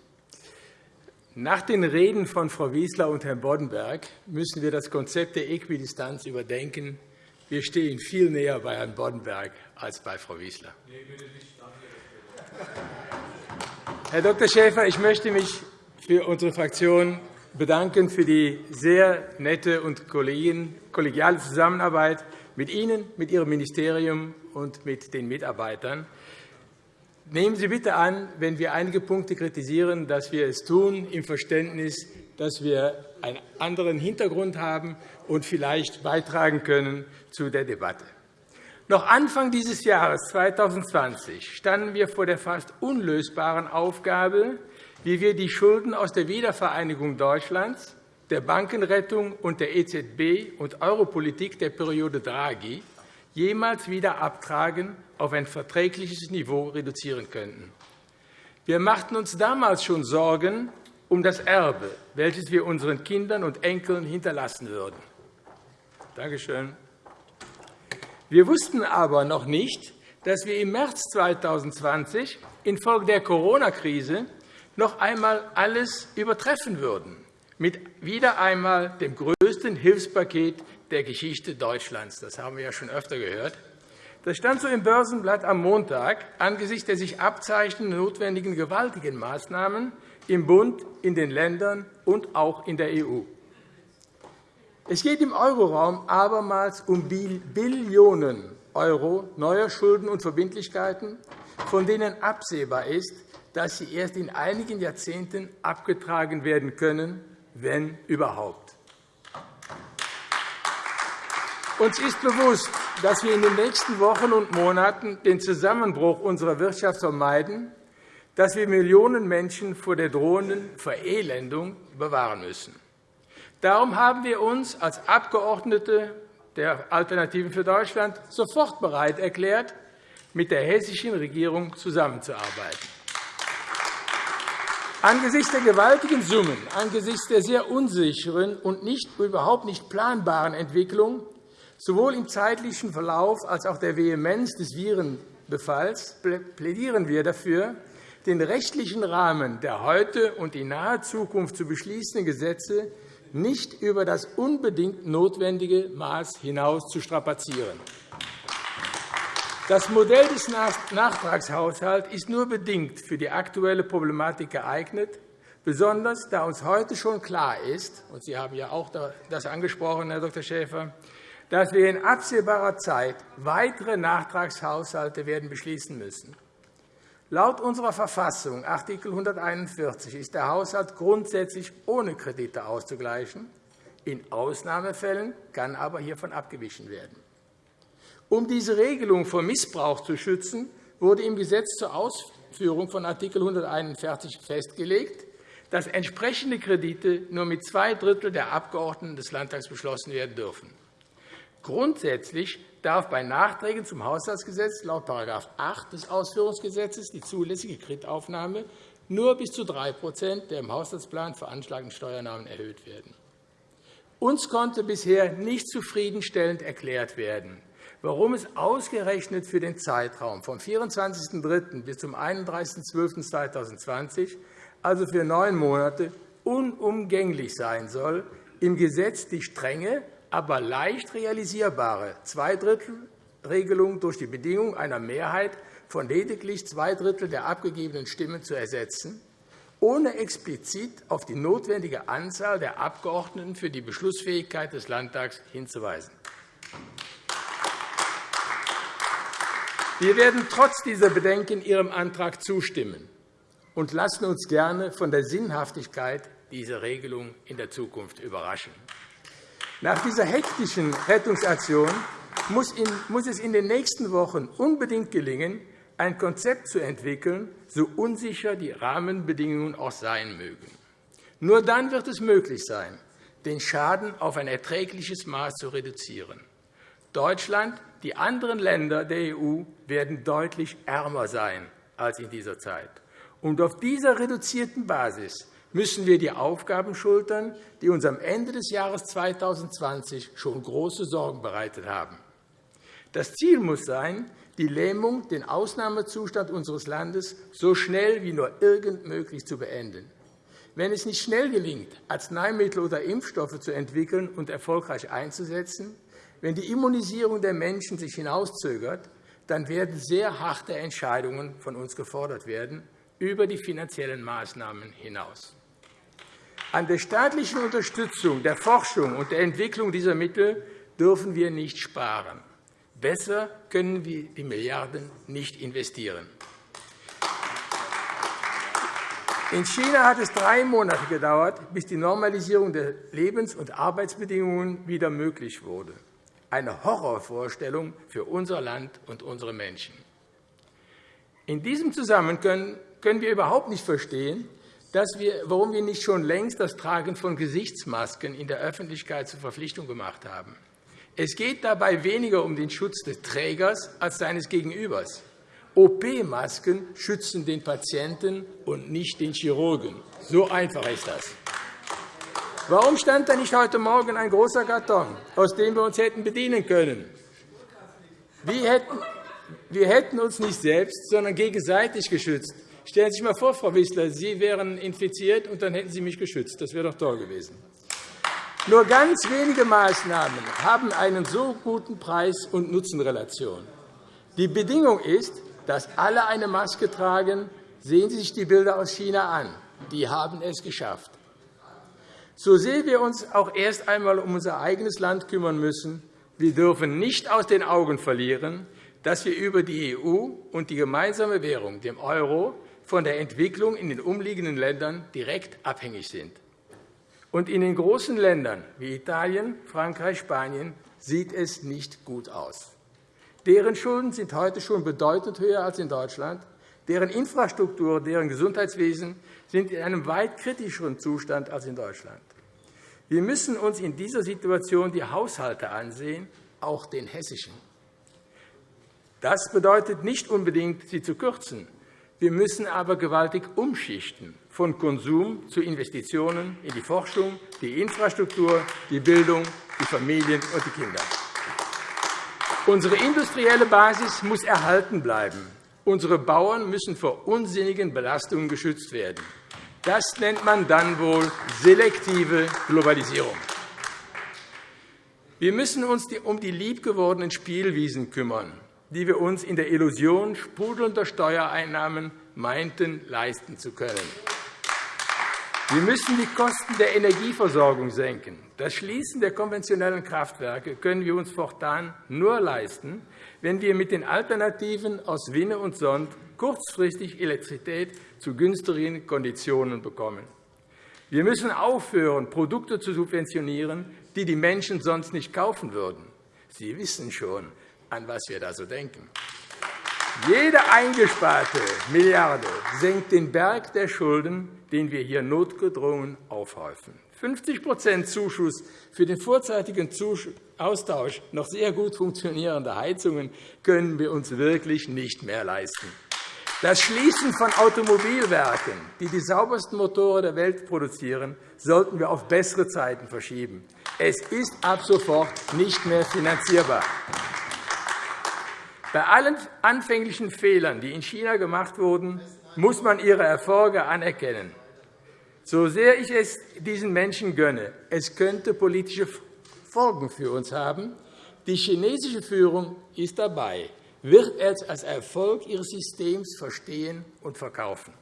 Nach den Reden von Frau Wieseler und Herrn Boddenberg müssen wir das Konzept der Äquidistanz überdenken. Wir stehen viel näher bei Herrn Boddenberg als bei Frau Wieseler. Herr Dr. Schäfer, ich möchte mich für unsere Fraktion bedanken für die sehr nette und kollegiale Zusammenarbeit mit Ihnen, mit Ihrem Ministerium und mit den Mitarbeitern. Nehmen Sie bitte an, wenn wir einige Punkte kritisieren, dass wir es tun im Verständnis, dass wir einen anderen Hintergrund haben und vielleicht beitragen können zu der Debatte. Noch Anfang dieses Jahres 2020 standen wir vor der fast unlösbaren Aufgabe, wie wir die Schulden aus der Wiedervereinigung Deutschlands, der Bankenrettung und der EZB und Europolitik der Periode Draghi jemals wieder abtragen auf ein verträgliches Niveau reduzieren könnten. Wir machten uns damals schon Sorgen um das Erbe, welches wir unseren Kindern und Enkeln hinterlassen würden. Danke schön. Wir wussten aber noch nicht, dass wir im März 2020 infolge der Corona-Krise noch einmal alles übertreffen würden, mit wieder einmal dem größten Hilfspaket der Geschichte Deutschlands. Das haben wir ja schon öfter gehört. Das stand so im Börsenblatt am Montag angesichts der sich abzeichnenden notwendigen gewaltigen Maßnahmen im Bund, in den Ländern und auch in der EU. Es geht im Euroraum abermals um Billionen € neuer Schulden und Verbindlichkeiten, von denen absehbar ist, dass sie erst in einigen Jahrzehnten abgetragen werden können, wenn überhaupt. Uns ist bewusst, dass wir in den nächsten Wochen und Monaten den Zusammenbruch unserer Wirtschaft vermeiden, dass wir Millionen Menschen vor der drohenden Verelendung bewahren müssen. Darum haben wir uns als Abgeordnete der Alternativen für Deutschland sofort bereit erklärt, mit der hessischen Regierung zusammenzuarbeiten. Angesichts der gewaltigen Summen, angesichts der sehr unsicheren und nicht, überhaupt nicht planbaren Entwicklung Sowohl im zeitlichen Verlauf als auch der Vehemenz des Virenbefalls plädieren wir dafür, den rechtlichen Rahmen der heute und in naher Zukunft zu beschließenden Gesetze nicht über das unbedingt notwendige Maß hinaus zu strapazieren. Das Modell des Nachtragshaushalts ist nur bedingt für die aktuelle Problematik geeignet, besonders da uns heute schon klar ist, und Sie haben ja auch das angesprochen, Herr Dr. Schäfer, dass wir in absehbarer Zeit weitere Nachtragshaushalte werden beschließen müssen. Laut unserer Verfassung, Art. 141, ist der Haushalt grundsätzlich ohne Kredite auszugleichen. In Ausnahmefällen kann aber hiervon abgewichen werden. Um diese Regelung vor Missbrauch zu schützen, wurde im Gesetz zur Ausführung von Art. 141 festgelegt, dass entsprechende Kredite nur mit zwei Drittel der Abgeordneten des Landtags beschlossen werden dürfen. Grundsätzlich darf bei Nachträgen zum Haushaltsgesetz laut § 8 des Ausführungsgesetzes die zulässige Kreditaufnahme nur bis zu 3% der im Haushaltsplan veranschlagten Steuernahmen erhöht werden. Uns konnte bisher nicht zufriedenstellend erklärt werden, warum es ausgerechnet für den Zeitraum vom 24.03. bis zum 31.12.2020, also für neun Monate, unumgänglich sein soll, im Gesetz die strenge aber leicht realisierbare Zweidrittelregelung durch die Bedingung einer Mehrheit von lediglich zwei Drittel der abgegebenen Stimmen zu ersetzen, ohne explizit auf die notwendige Anzahl der Abgeordneten für die Beschlussfähigkeit des Landtags hinzuweisen. Wir werden trotz dieser Bedenken Ihrem Antrag zustimmen und lassen uns gerne von der Sinnhaftigkeit dieser Regelung in der Zukunft überraschen. Nach dieser hektischen Rettungsaktion muss es in den nächsten Wochen unbedingt gelingen, ein Konzept zu entwickeln, so unsicher die Rahmenbedingungen auch sein mögen. Nur dann wird es möglich sein, den Schaden auf ein erträgliches Maß zu reduzieren. Deutschland, die anderen Länder der EU werden deutlich ärmer sein als in dieser Zeit. Und auf dieser reduzierten Basis müssen wir die Aufgaben schultern, die uns am Ende des Jahres 2020 schon große Sorgen bereitet haben. Das Ziel muss sein, die Lähmung, den Ausnahmezustand unseres Landes so schnell wie nur irgend möglich zu beenden. Wenn es nicht schnell gelingt, Arzneimittel oder Impfstoffe zu entwickeln und erfolgreich einzusetzen, wenn die Immunisierung der Menschen sich hinauszögert, dann werden sehr harte Entscheidungen von uns gefordert werden, über die finanziellen Maßnahmen hinaus. An der staatlichen Unterstützung der Forschung und der Entwicklung dieser Mittel dürfen wir nicht sparen. Besser können wir die Milliarden nicht investieren. In China hat es drei Monate gedauert, bis die Normalisierung der Lebens- und Arbeitsbedingungen wieder möglich wurde. Eine Horrorvorstellung für unser Land und unsere Menschen. In diesem Zusammenhang können wir überhaupt nicht verstehen, dass wir, warum wir nicht schon längst das Tragen von Gesichtsmasken in der Öffentlichkeit zur Verpflichtung gemacht haben. Es geht dabei weniger um den Schutz des Trägers als seines Gegenübers. OP-Masken schützen den Patienten und nicht den Chirurgen. So einfach ist das. Warum stand da nicht heute Morgen ein großer Karton, aus dem wir uns hätten bedienen können? Wir hätten uns nicht selbst, sondern gegenseitig geschützt. Stellen Sie sich einmal vor, Frau Wissler, Sie wären infiziert, und dann hätten Sie mich geschützt. Das wäre doch toll gewesen. Nur ganz wenige Maßnahmen haben eine so guten Preis- und Nutzenrelation. Die Bedingung ist, dass alle eine Maske tragen. Sehen Sie sich die Bilder aus China an. Die haben es geschafft. So sehr wir uns auch erst einmal um unser eigenes Land kümmern müssen, wir dürfen nicht aus den Augen verlieren, dass wir über die EU und die gemeinsame Währung, dem Euro, von der Entwicklung in den umliegenden Ländern direkt abhängig sind. Und in den großen Ländern wie Italien, Frankreich, Spanien sieht es nicht gut aus. Deren Schulden sind heute schon bedeutend höher als in Deutschland. Deren Infrastruktur, deren Gesundheitswesen sind in einem weit kritischeren Zustand als in Deutschland. Wir müssen uns in dieser Situation die Haushalte ansehen, auch den hessischen. Das bedeutet nicht unbedingt, sie zu kürzen. Wir müssen aber gewaltig umschichten, von Konsum zu Investitionen in die Forschung, die Infrastruktur, die Bildung, die Familien und die Kinder. Unsere industrielle Basis muss erhalten bleiben. Unsere Bauern müssen vor unsinnigen Belastungen geschützt werden. Das nennt man dann wohl selektive Globalisierung. Wir müssen uns um die liebgewordenen Spielwiesen kümmern, die wir uns in der Illusion sprudelnder Steuereinnahmen meinten, leisten zu können. Wir müssen die Kosten der Energieversorgung senken. Das Schließen der konventionellen Kraftwerke können wir uns fortan nur leisten, wenn wir mit den Alternativen aus Winne und Sond kurzfristig Elektrizität zu günstigen Konditionen bekommen. Wir müssen aufhören, Produkte zu subventionieren, die die Menschen sonst nicht kaufen würden. Sie wissen schon, an was wir da so denken. Jede eingesparte Milliarde senkt den Berg der Schulden, den wir hier notgedrungen aufhäufen. 50% Zuschuss für den vorzeitigen Austausch noch sehr gut funktionierender Heizungen können wir uns wirklich nicht mehr leisten. Das Schließen von Automobilwerken, die die saubersten Motoren der Welt produzieren, sollten wir auf bessere Zeiten verschieben. Es ist ab sofort nicht mehr finanzierbar. Bei allen anfänglichen Fehlern, die in China gemacht wurden, muss man ihre Erfolge anerkennen. So sehr ich es diesen Menschen gönne, es könnte politische Folgen für uns haben. Die chinesische Führung ist dabei, wird es als Erfolg ihres Systems verstehen und verkaufen.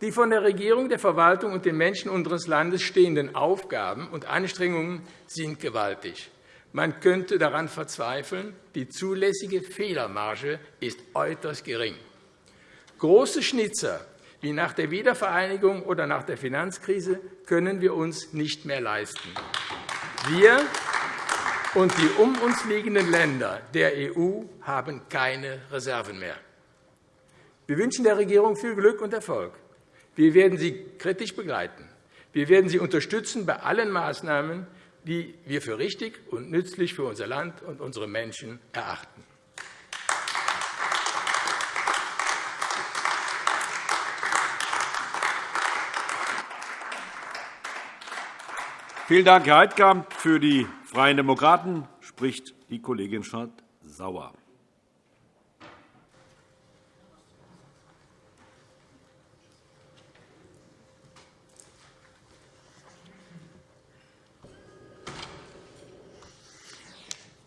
Die von der Regierung, der Verwaltung und den Menschen unseres Landes stehenden Aufgaben und Anstrengungen sind gewaltig. Man könnte daran verzweifeln, die zulässige Fehlermarge ist äußerst gering. Große Schnitzer wie nach der Wiedervereinigung oder nach der Finanzkrise können wir uns nicht mehr leisten. Wir und die um uns liegenden Länder der EU haben keine Reserven mehr. Wir wünschen der Regierung viel Glück und Erfolg. Wir werden sie kritisch begleiten. Wir werden sie unterstützen bei allen Maßnahmen, die wir für richtig und nützlich für unser Land und unsere Menschen erachten. Vielen Dank, Herr Heidkamp. Für die Freien Demokraten spricht die Kollegin Schardt-Sauer.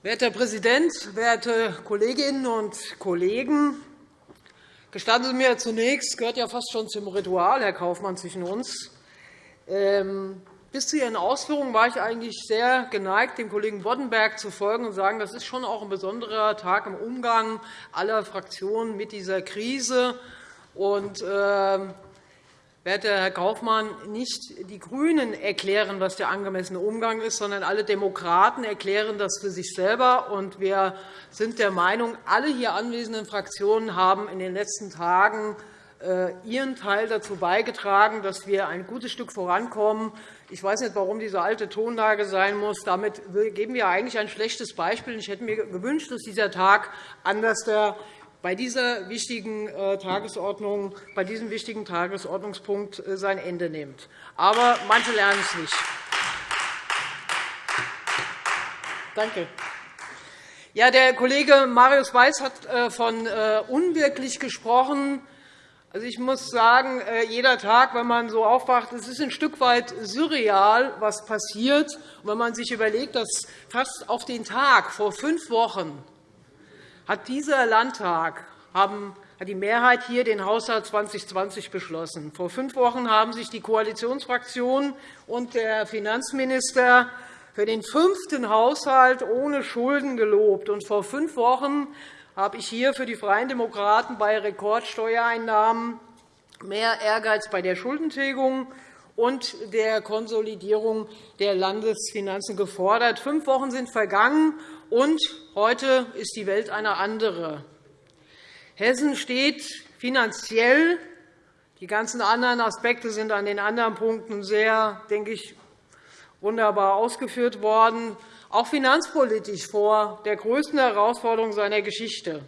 Werter Herr Präsident, werte Kolleginnen und Kollegen! Gestatten Sie mir zunächst, gehört ja fast schon zum Ritual, Herr Kaufmann, zwischen uns. Ähm, bis zu Ihren Ausführungen war ich eigentlich sehr geneigt, dem Kollegen Boddenberg zu folgen und zu sagen, das ist schon auch ein besonderer Tag im Umgang aller Fraktionen mit dieser Krise. Und, ähm, Werter Herr Kaufmann, nicht die GRÜNEN erklären, was der angemessene Umgang ist, sondern alle Demokraten erklären das für sich selber. wir sind der Meinung, alle hier anwesenden Fraktionen haben in den letzten Tagen äh, ihren Teil dazu beigetragen, dass wir ein gutes Stück vorankommen. Ich weiß nicht, warum diese alte Tonlage sein muss. Damit geben wir eigentlich ein schlechtes Beispiel. Ich hätte mir gewünscht, dass dieser Tag anders bei dieser wichtigen äh, Tagesordnung, bei diesem wichtigen Tagesordnungspunkt äh, sein Ende nimmt. Aber manche lernen es nicht. Danke. Ja, der Kollege Marius Weiß hat äh, von unwirklich gesprochen. Also, ich muss sagen, jeder Tag, wenn man so aufwacht, es ist ein Stück weit surreal, was passiert. Und wenn man sich überlegt, dass fast auf den Tag vor fünf Wochen hat dieser Landtag haben, hat die Mehrheit hier den Haushalt 2020 beschlossen. Vor fünf Wochen haben sich die Koalitionsfraktionen und der Finanzminister für den fünften Haushalt ohne Schulden gelobt. Und vor fünf Wochen habe ich hier für die Freien Demokraten bei Rekordsteuereinnahmen mehr Ehrgeiz bei der Schuldentilgung und der Konsolidierung der Landesfinanzen gefordert. Fünf Wochen sind vergangen, und heute ist die Welt eine andere. Hessen steht finanziell die ganzen anderen Aspekte sind an den anderen Punkten sehr, denke ich, wunderbar ausgeführt worden, auch finanzpolitisch vor der größten Herausforderung seiner Geschichte.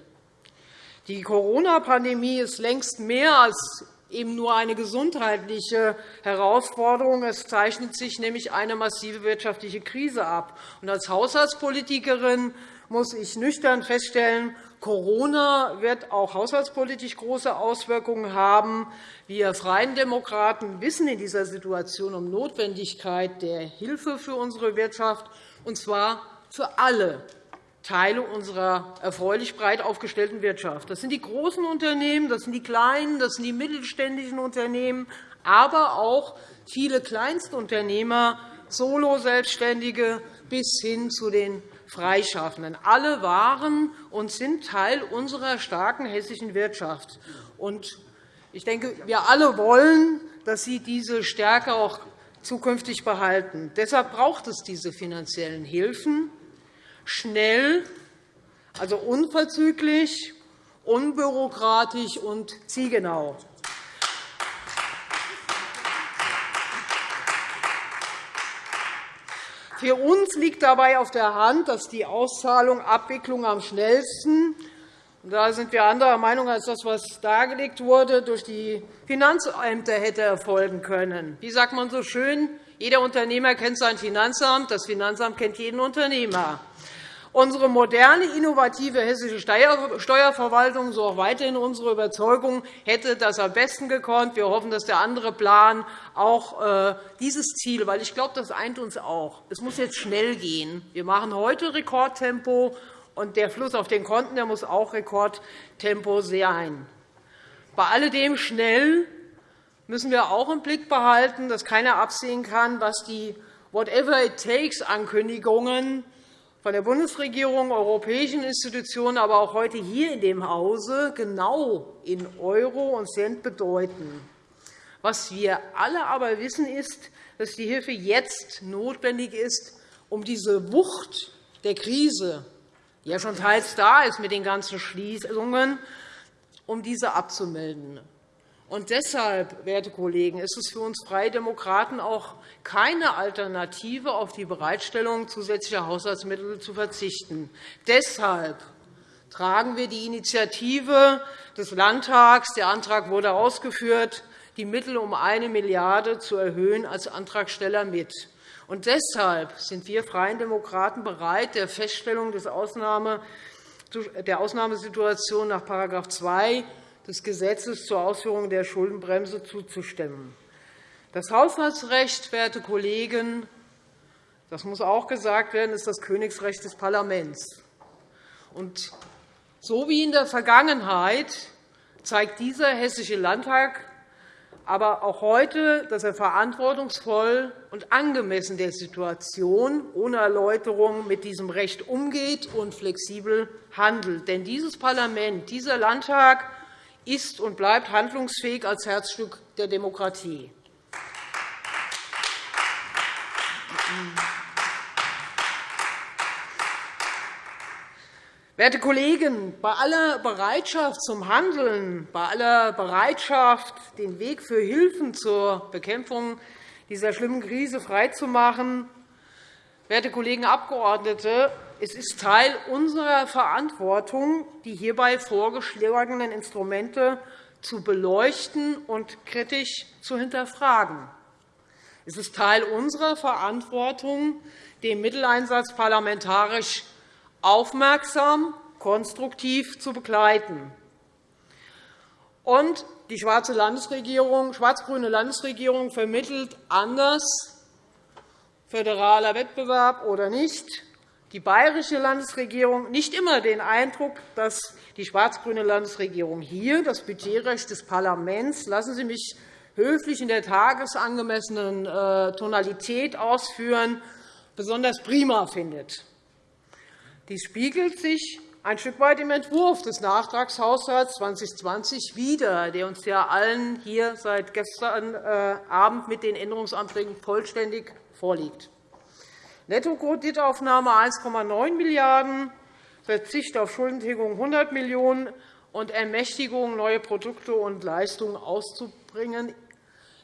Die Corona-Pandemie ist längst mehr als eben nur eine gesundheitliche Herausforderung. Es zeichnet sich nämlich eine massive wirtschaftliche Krise ab. als Haushaltspolitikerin muss ich nüchtern feststellen, Corona wird auch haushaltspolitisch große Auswirkungen haben. Wir Freien Demokraten wissen in dieser Situation um Notwendigkeit der Hilfe für unsere Wirtschaft, und zwar für alle Teile unserer erfreulich breit aufgestellten Wirtschaft. Das sind die großen Unternehmen, das sind die kleinen, das sind die mittelständischen Unternehmen, aber auch viele Kleinstunternehmer, Solo-Selbstständige bis hin zu den Freischaffenden. Alle waren und sind Teil unserer starken hessischen Wirtschaft. Ich denke, wir alle wollen, dass sie diese Stärke auch zukünftig behalten. Deshalb braucht es diese finanziellen Hilfen schnell, also unverzüglich, unbürokratisch und zielgenau. Für uns liegt dabei auf der Hand, dass die Auszahlung Abwicklung am schnellsten da sind wir anderer Meinung als das, was dargelegt wurde, durch die Finanzämter hätte erfolgen können. Wie sagt man so schön? Jeder Unternehmer kennt sein Finanzamt, das Finanzamt kennt jeden Unternehmer. Unsere moderne, innovative hessische Steuerverwaltung, so auch weiterhin unsere Überzeugung, hätte das am besten gekonnt. Wir hoffen, dass der andere Plan auch äh, dieses Ziel, weil ich glaube, das eint uns auch. Es muss jetzt schnell gehen. Wir machen heute Rekordtempo, und der Fluss auf den Konten der muss auch Rekordtempo sein. Bei alledem schnell müssen wir auch im Blick behalten, dass keiner absehen kann, was die Whatever it takes Ankündigungen von der Bundesregierung, europäischen Institutionen, aber auch heute hier in dem Hause genau in Euro und Cent bedeuten. Was wir alle aber wissen, ist, dass die Hilfe jetzt notwendig ist, um diese Wucht der Krise, die ja schon teils da ist mit den ganzen Schließungen, um diese abzumelden. Und deshalb, werte Kollegen, ist es für uns Freie Demokraten auch keine Alternative, auf die Bereitstellung zusätzlicher Haushaltsmittel zu verzichten. Deshalb tragen wir die Initiative des Landtags, der Antrag wurde ausgeführt, die Mittel um 1 Milliarde € zu erhöhen, als Antragsteller mit. Und deshalb sind wir Freien Demokraten bereit, der Feststellung der Ausnahmesituation nach § 2 des Gesetzes zur Ausführung der Schuldenbremse zuzustimmen. Das Haushaltsrecht, werte Kollegen, das muss auch gesagt werden, ist das Königsrecht des Parlaments. Und so wie in der Vergangenheit zeigt dieser Hessische Landtag aber auch heute, dass er verantwortungsvoll und angemessen der Situation ohne Erläuterung mit diesem Recht umgeht und flexibel handelt. Denn dieses Parlament, dieser Landtag ist und bleibt handlungsfähig als Herzstück der Demokratie. Werte Kollegen, bei aller Bereitschaft zum Handeln, bei aller Bereitschaft, den Weg für Hilfen zur Bekämpfung dieser schlimmen Krise freizumachen, werte Kollegen Abgeordnete, es ist Teil unserer Verantwortung, die hierbei vorgeschlagenen Instrumente zu beleuchten und kritisch zu hinterfragen. Es ist Teil unserer Verantwortung, den Mitteleinsatz parlamentarisch aufmerksam, konstruktiv zu begleiten. Und die schwarze Landesregierung, schwarz-grüne Landesregierung vermittelt anders, föderaler Wettbewerb oder nicht, die bayerische Landesregierung nicht immer den Eindruck, dass die schwarz-grüne Landesregierung hier das Budgetrecht des Parlaments, lassen Sie mich höflich in der tagesangemessenen äh, Tonalität ausführen, besonders prima findet. Dies spiegelt sich ein Stück weit im Entwurf des Nachtragshaushalts 2020 wider, der uns ja allen hier seit gestern äh, Abend mit den Änderungsanträgen vollständig vorliegt. Nettokreditaufnahme 1,9 Milliarden €, Verzicht auf Schuldentilgung 100 Millionen € und Ermächtigung, neue Produkte und Leistungen auszubringen.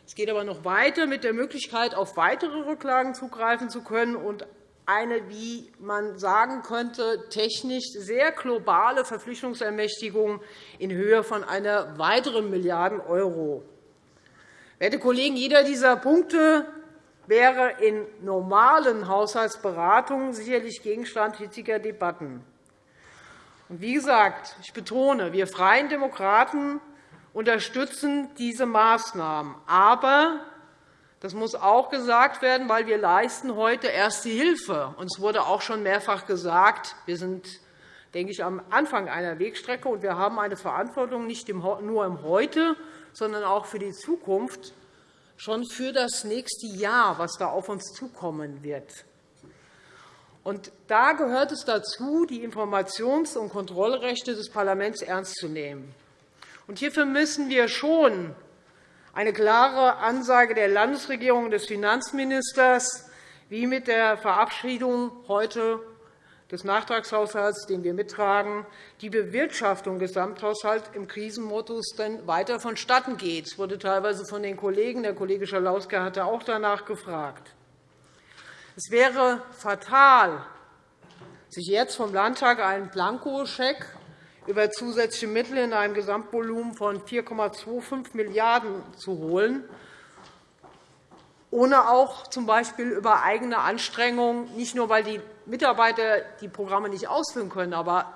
Es geht aber noch weiter mit der Möglichkeit, auf weitere Rücklagen zugreifen zu können und eine, wie man sagen könnte, technisch sehr globale Verpflichtungsermächtigung in Höhe von einer weiteren Milliarden €. Werte Kollegen, jeder dieser Punkte wäre in normalen Haushaltsberatungen sicherlich Gegenstand hitziger Debatten. Wie gesagt, ich betone, wir Freien Demokraten unterstützen diese Maßnahmen. Aber das muss auch gesagt werden, weil wir leisten heute erste Hilfe. Uns wurde auch schon mehrfach gesagt, wir sind denke ich, am Anfang einer Wegstrecke, und wir haben eine Verantwortung nicht nur im Heute, sondern auch für die Zukunft, schon für das nächste Jahr, was da auf uns zukommen wird. Und da gehört es dazu, die Informations- und Kontrollrechte des Parlaments ernst zu nehmen. Und hierfür müssen wir schon eine klare Ansage der Landesregierung und des Finanzministers, wie mit der Verabschiedung heute des Nachtragshaushalts, den wir mittragen, die Bewirtschaftung des Gesamthaushalts im Krisenmodus denn weiter vonstatten geht. Es wurde teilweise von den Kollegen, der Kollege Schalauske hatte auch danach gefragt. Es wäre fatal, sich jetzt vom Landtag einen Blankoscheck über zusätzliche Mittel in einem Gesamtvolumen von 4,25 Milliarden € zu holen, ohne auch z. B. über eigene Anstrengungen, nicht nur, weil die Mitarbeiter die Programme nicht ausführen können, aber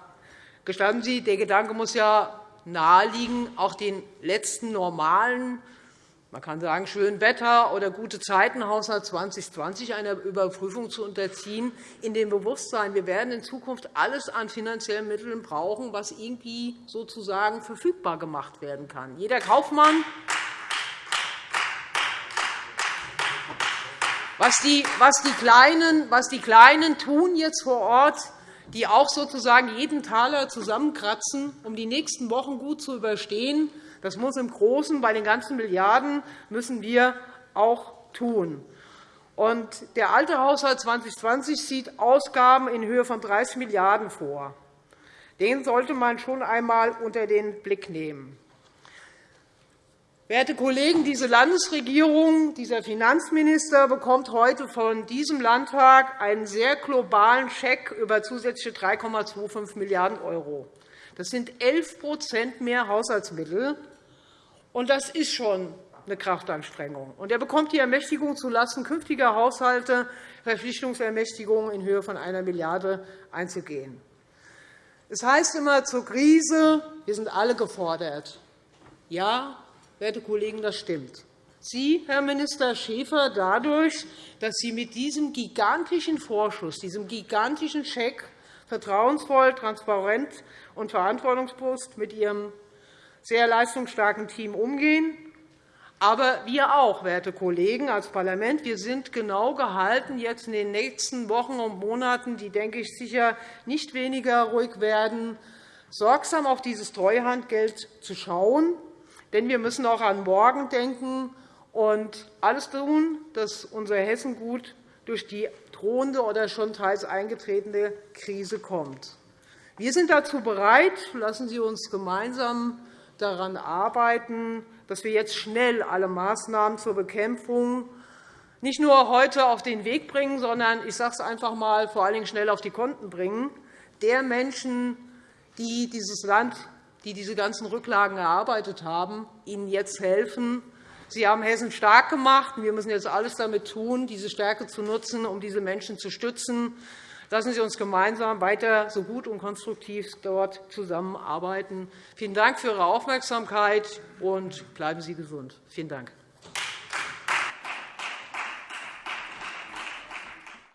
gestatten Sie, der Gedanke muss ja naheliegen, auch den letzten normalen man kann sagen, schön Wetter oder gute Zeiten Haushalt 2020 einer Überprüfung zu unterziehen, in dem Bewusstsein, wir werden in Zukunft alles an finanziellen Mitteln brauchen, was irgendwie sozusagen verfügbar gemacht werden kann. Jeder Kaufmann Was die, Kleinen, was die Kleinen tun jetzt vor Ort, die auch sozusagen jeden Taler zusammenkratzen, um die nächsten Wochen gut zu überstehen, das muss im Großen bei den ganzen Milliarden müssen wir auch tun. Und der alte Haushalt 2020 sieht Ausgaben in Höhe von 30 Milliarden € vor. Den sollte man schon einmal unter den Blick nehmen. Werte Kollegen, diese Landesregierung, dieser Finanzminister bekommt heute von diesem Landtag einen sehr globalen Scheck über zusätzliche 3,25 Milliarden €. Das sind 11% mehr Haushaltsmittel, und das ist schon eine Kraftanstrengung. Und er bekommt die Ermächtigung zulasten künftiger Haushalte, Verpflichtungsermächtigungen in Höhe von 1 Milliarde € einzugehen. Es heißt immer zur Krise, wir sind alle gefordert. Ja, werte Kollegen, das stimmt. Sie, Herr Minister Schäfer, dadurch, dass Sie mit diesem gigantischen Vorschuss, diesem gigantischen Scheck vertrauensvoll, transparent und verantwortungsbewusst mit Ihrem sehr leistungsstarken Team umgehen. Aber wir auch, werte Kollegen, als Parlament, wir sind genau gehalten, jetzt in den nächsten Wochen und Monaten, die, denke ich, sicher nicht weniger ruhig werden, sorgsam auf dieses Treuhandgeld zu schauen. Denn wir müssen auch an morgen denken und alles tun, dass unser Hessen gut durch die drohende oder schon teils eingetretene Krise kommt. Wir sind dazu bereit. Lassen Sie uns gemeinsam daran arbeiten, dass wir jetzt schnell alle Maßnahmen zur Bekämpfung nicht nur heute auf den Weg bringen, sondern ich sage es einfach einmal, vor allen Dingen schnell auf die Konten bringen, der Menschen, die dieses Land, die diese ganzen Rücklagen erarbeitet haben, ihnen jetzt helfen, Sie haben Hessen stark gemacht. Wir müssen jetzt alles damit tun, diese Stärke zu nutzen, um diese Menschen zu stützen. Lassen Sie uns gemeinsam weiter so gut und konstruktiv dort zusammenarbeiten. Vielen Dank für Ihre Aufmerksamkeit, und bleiben Sie gesund. Vielen Dank.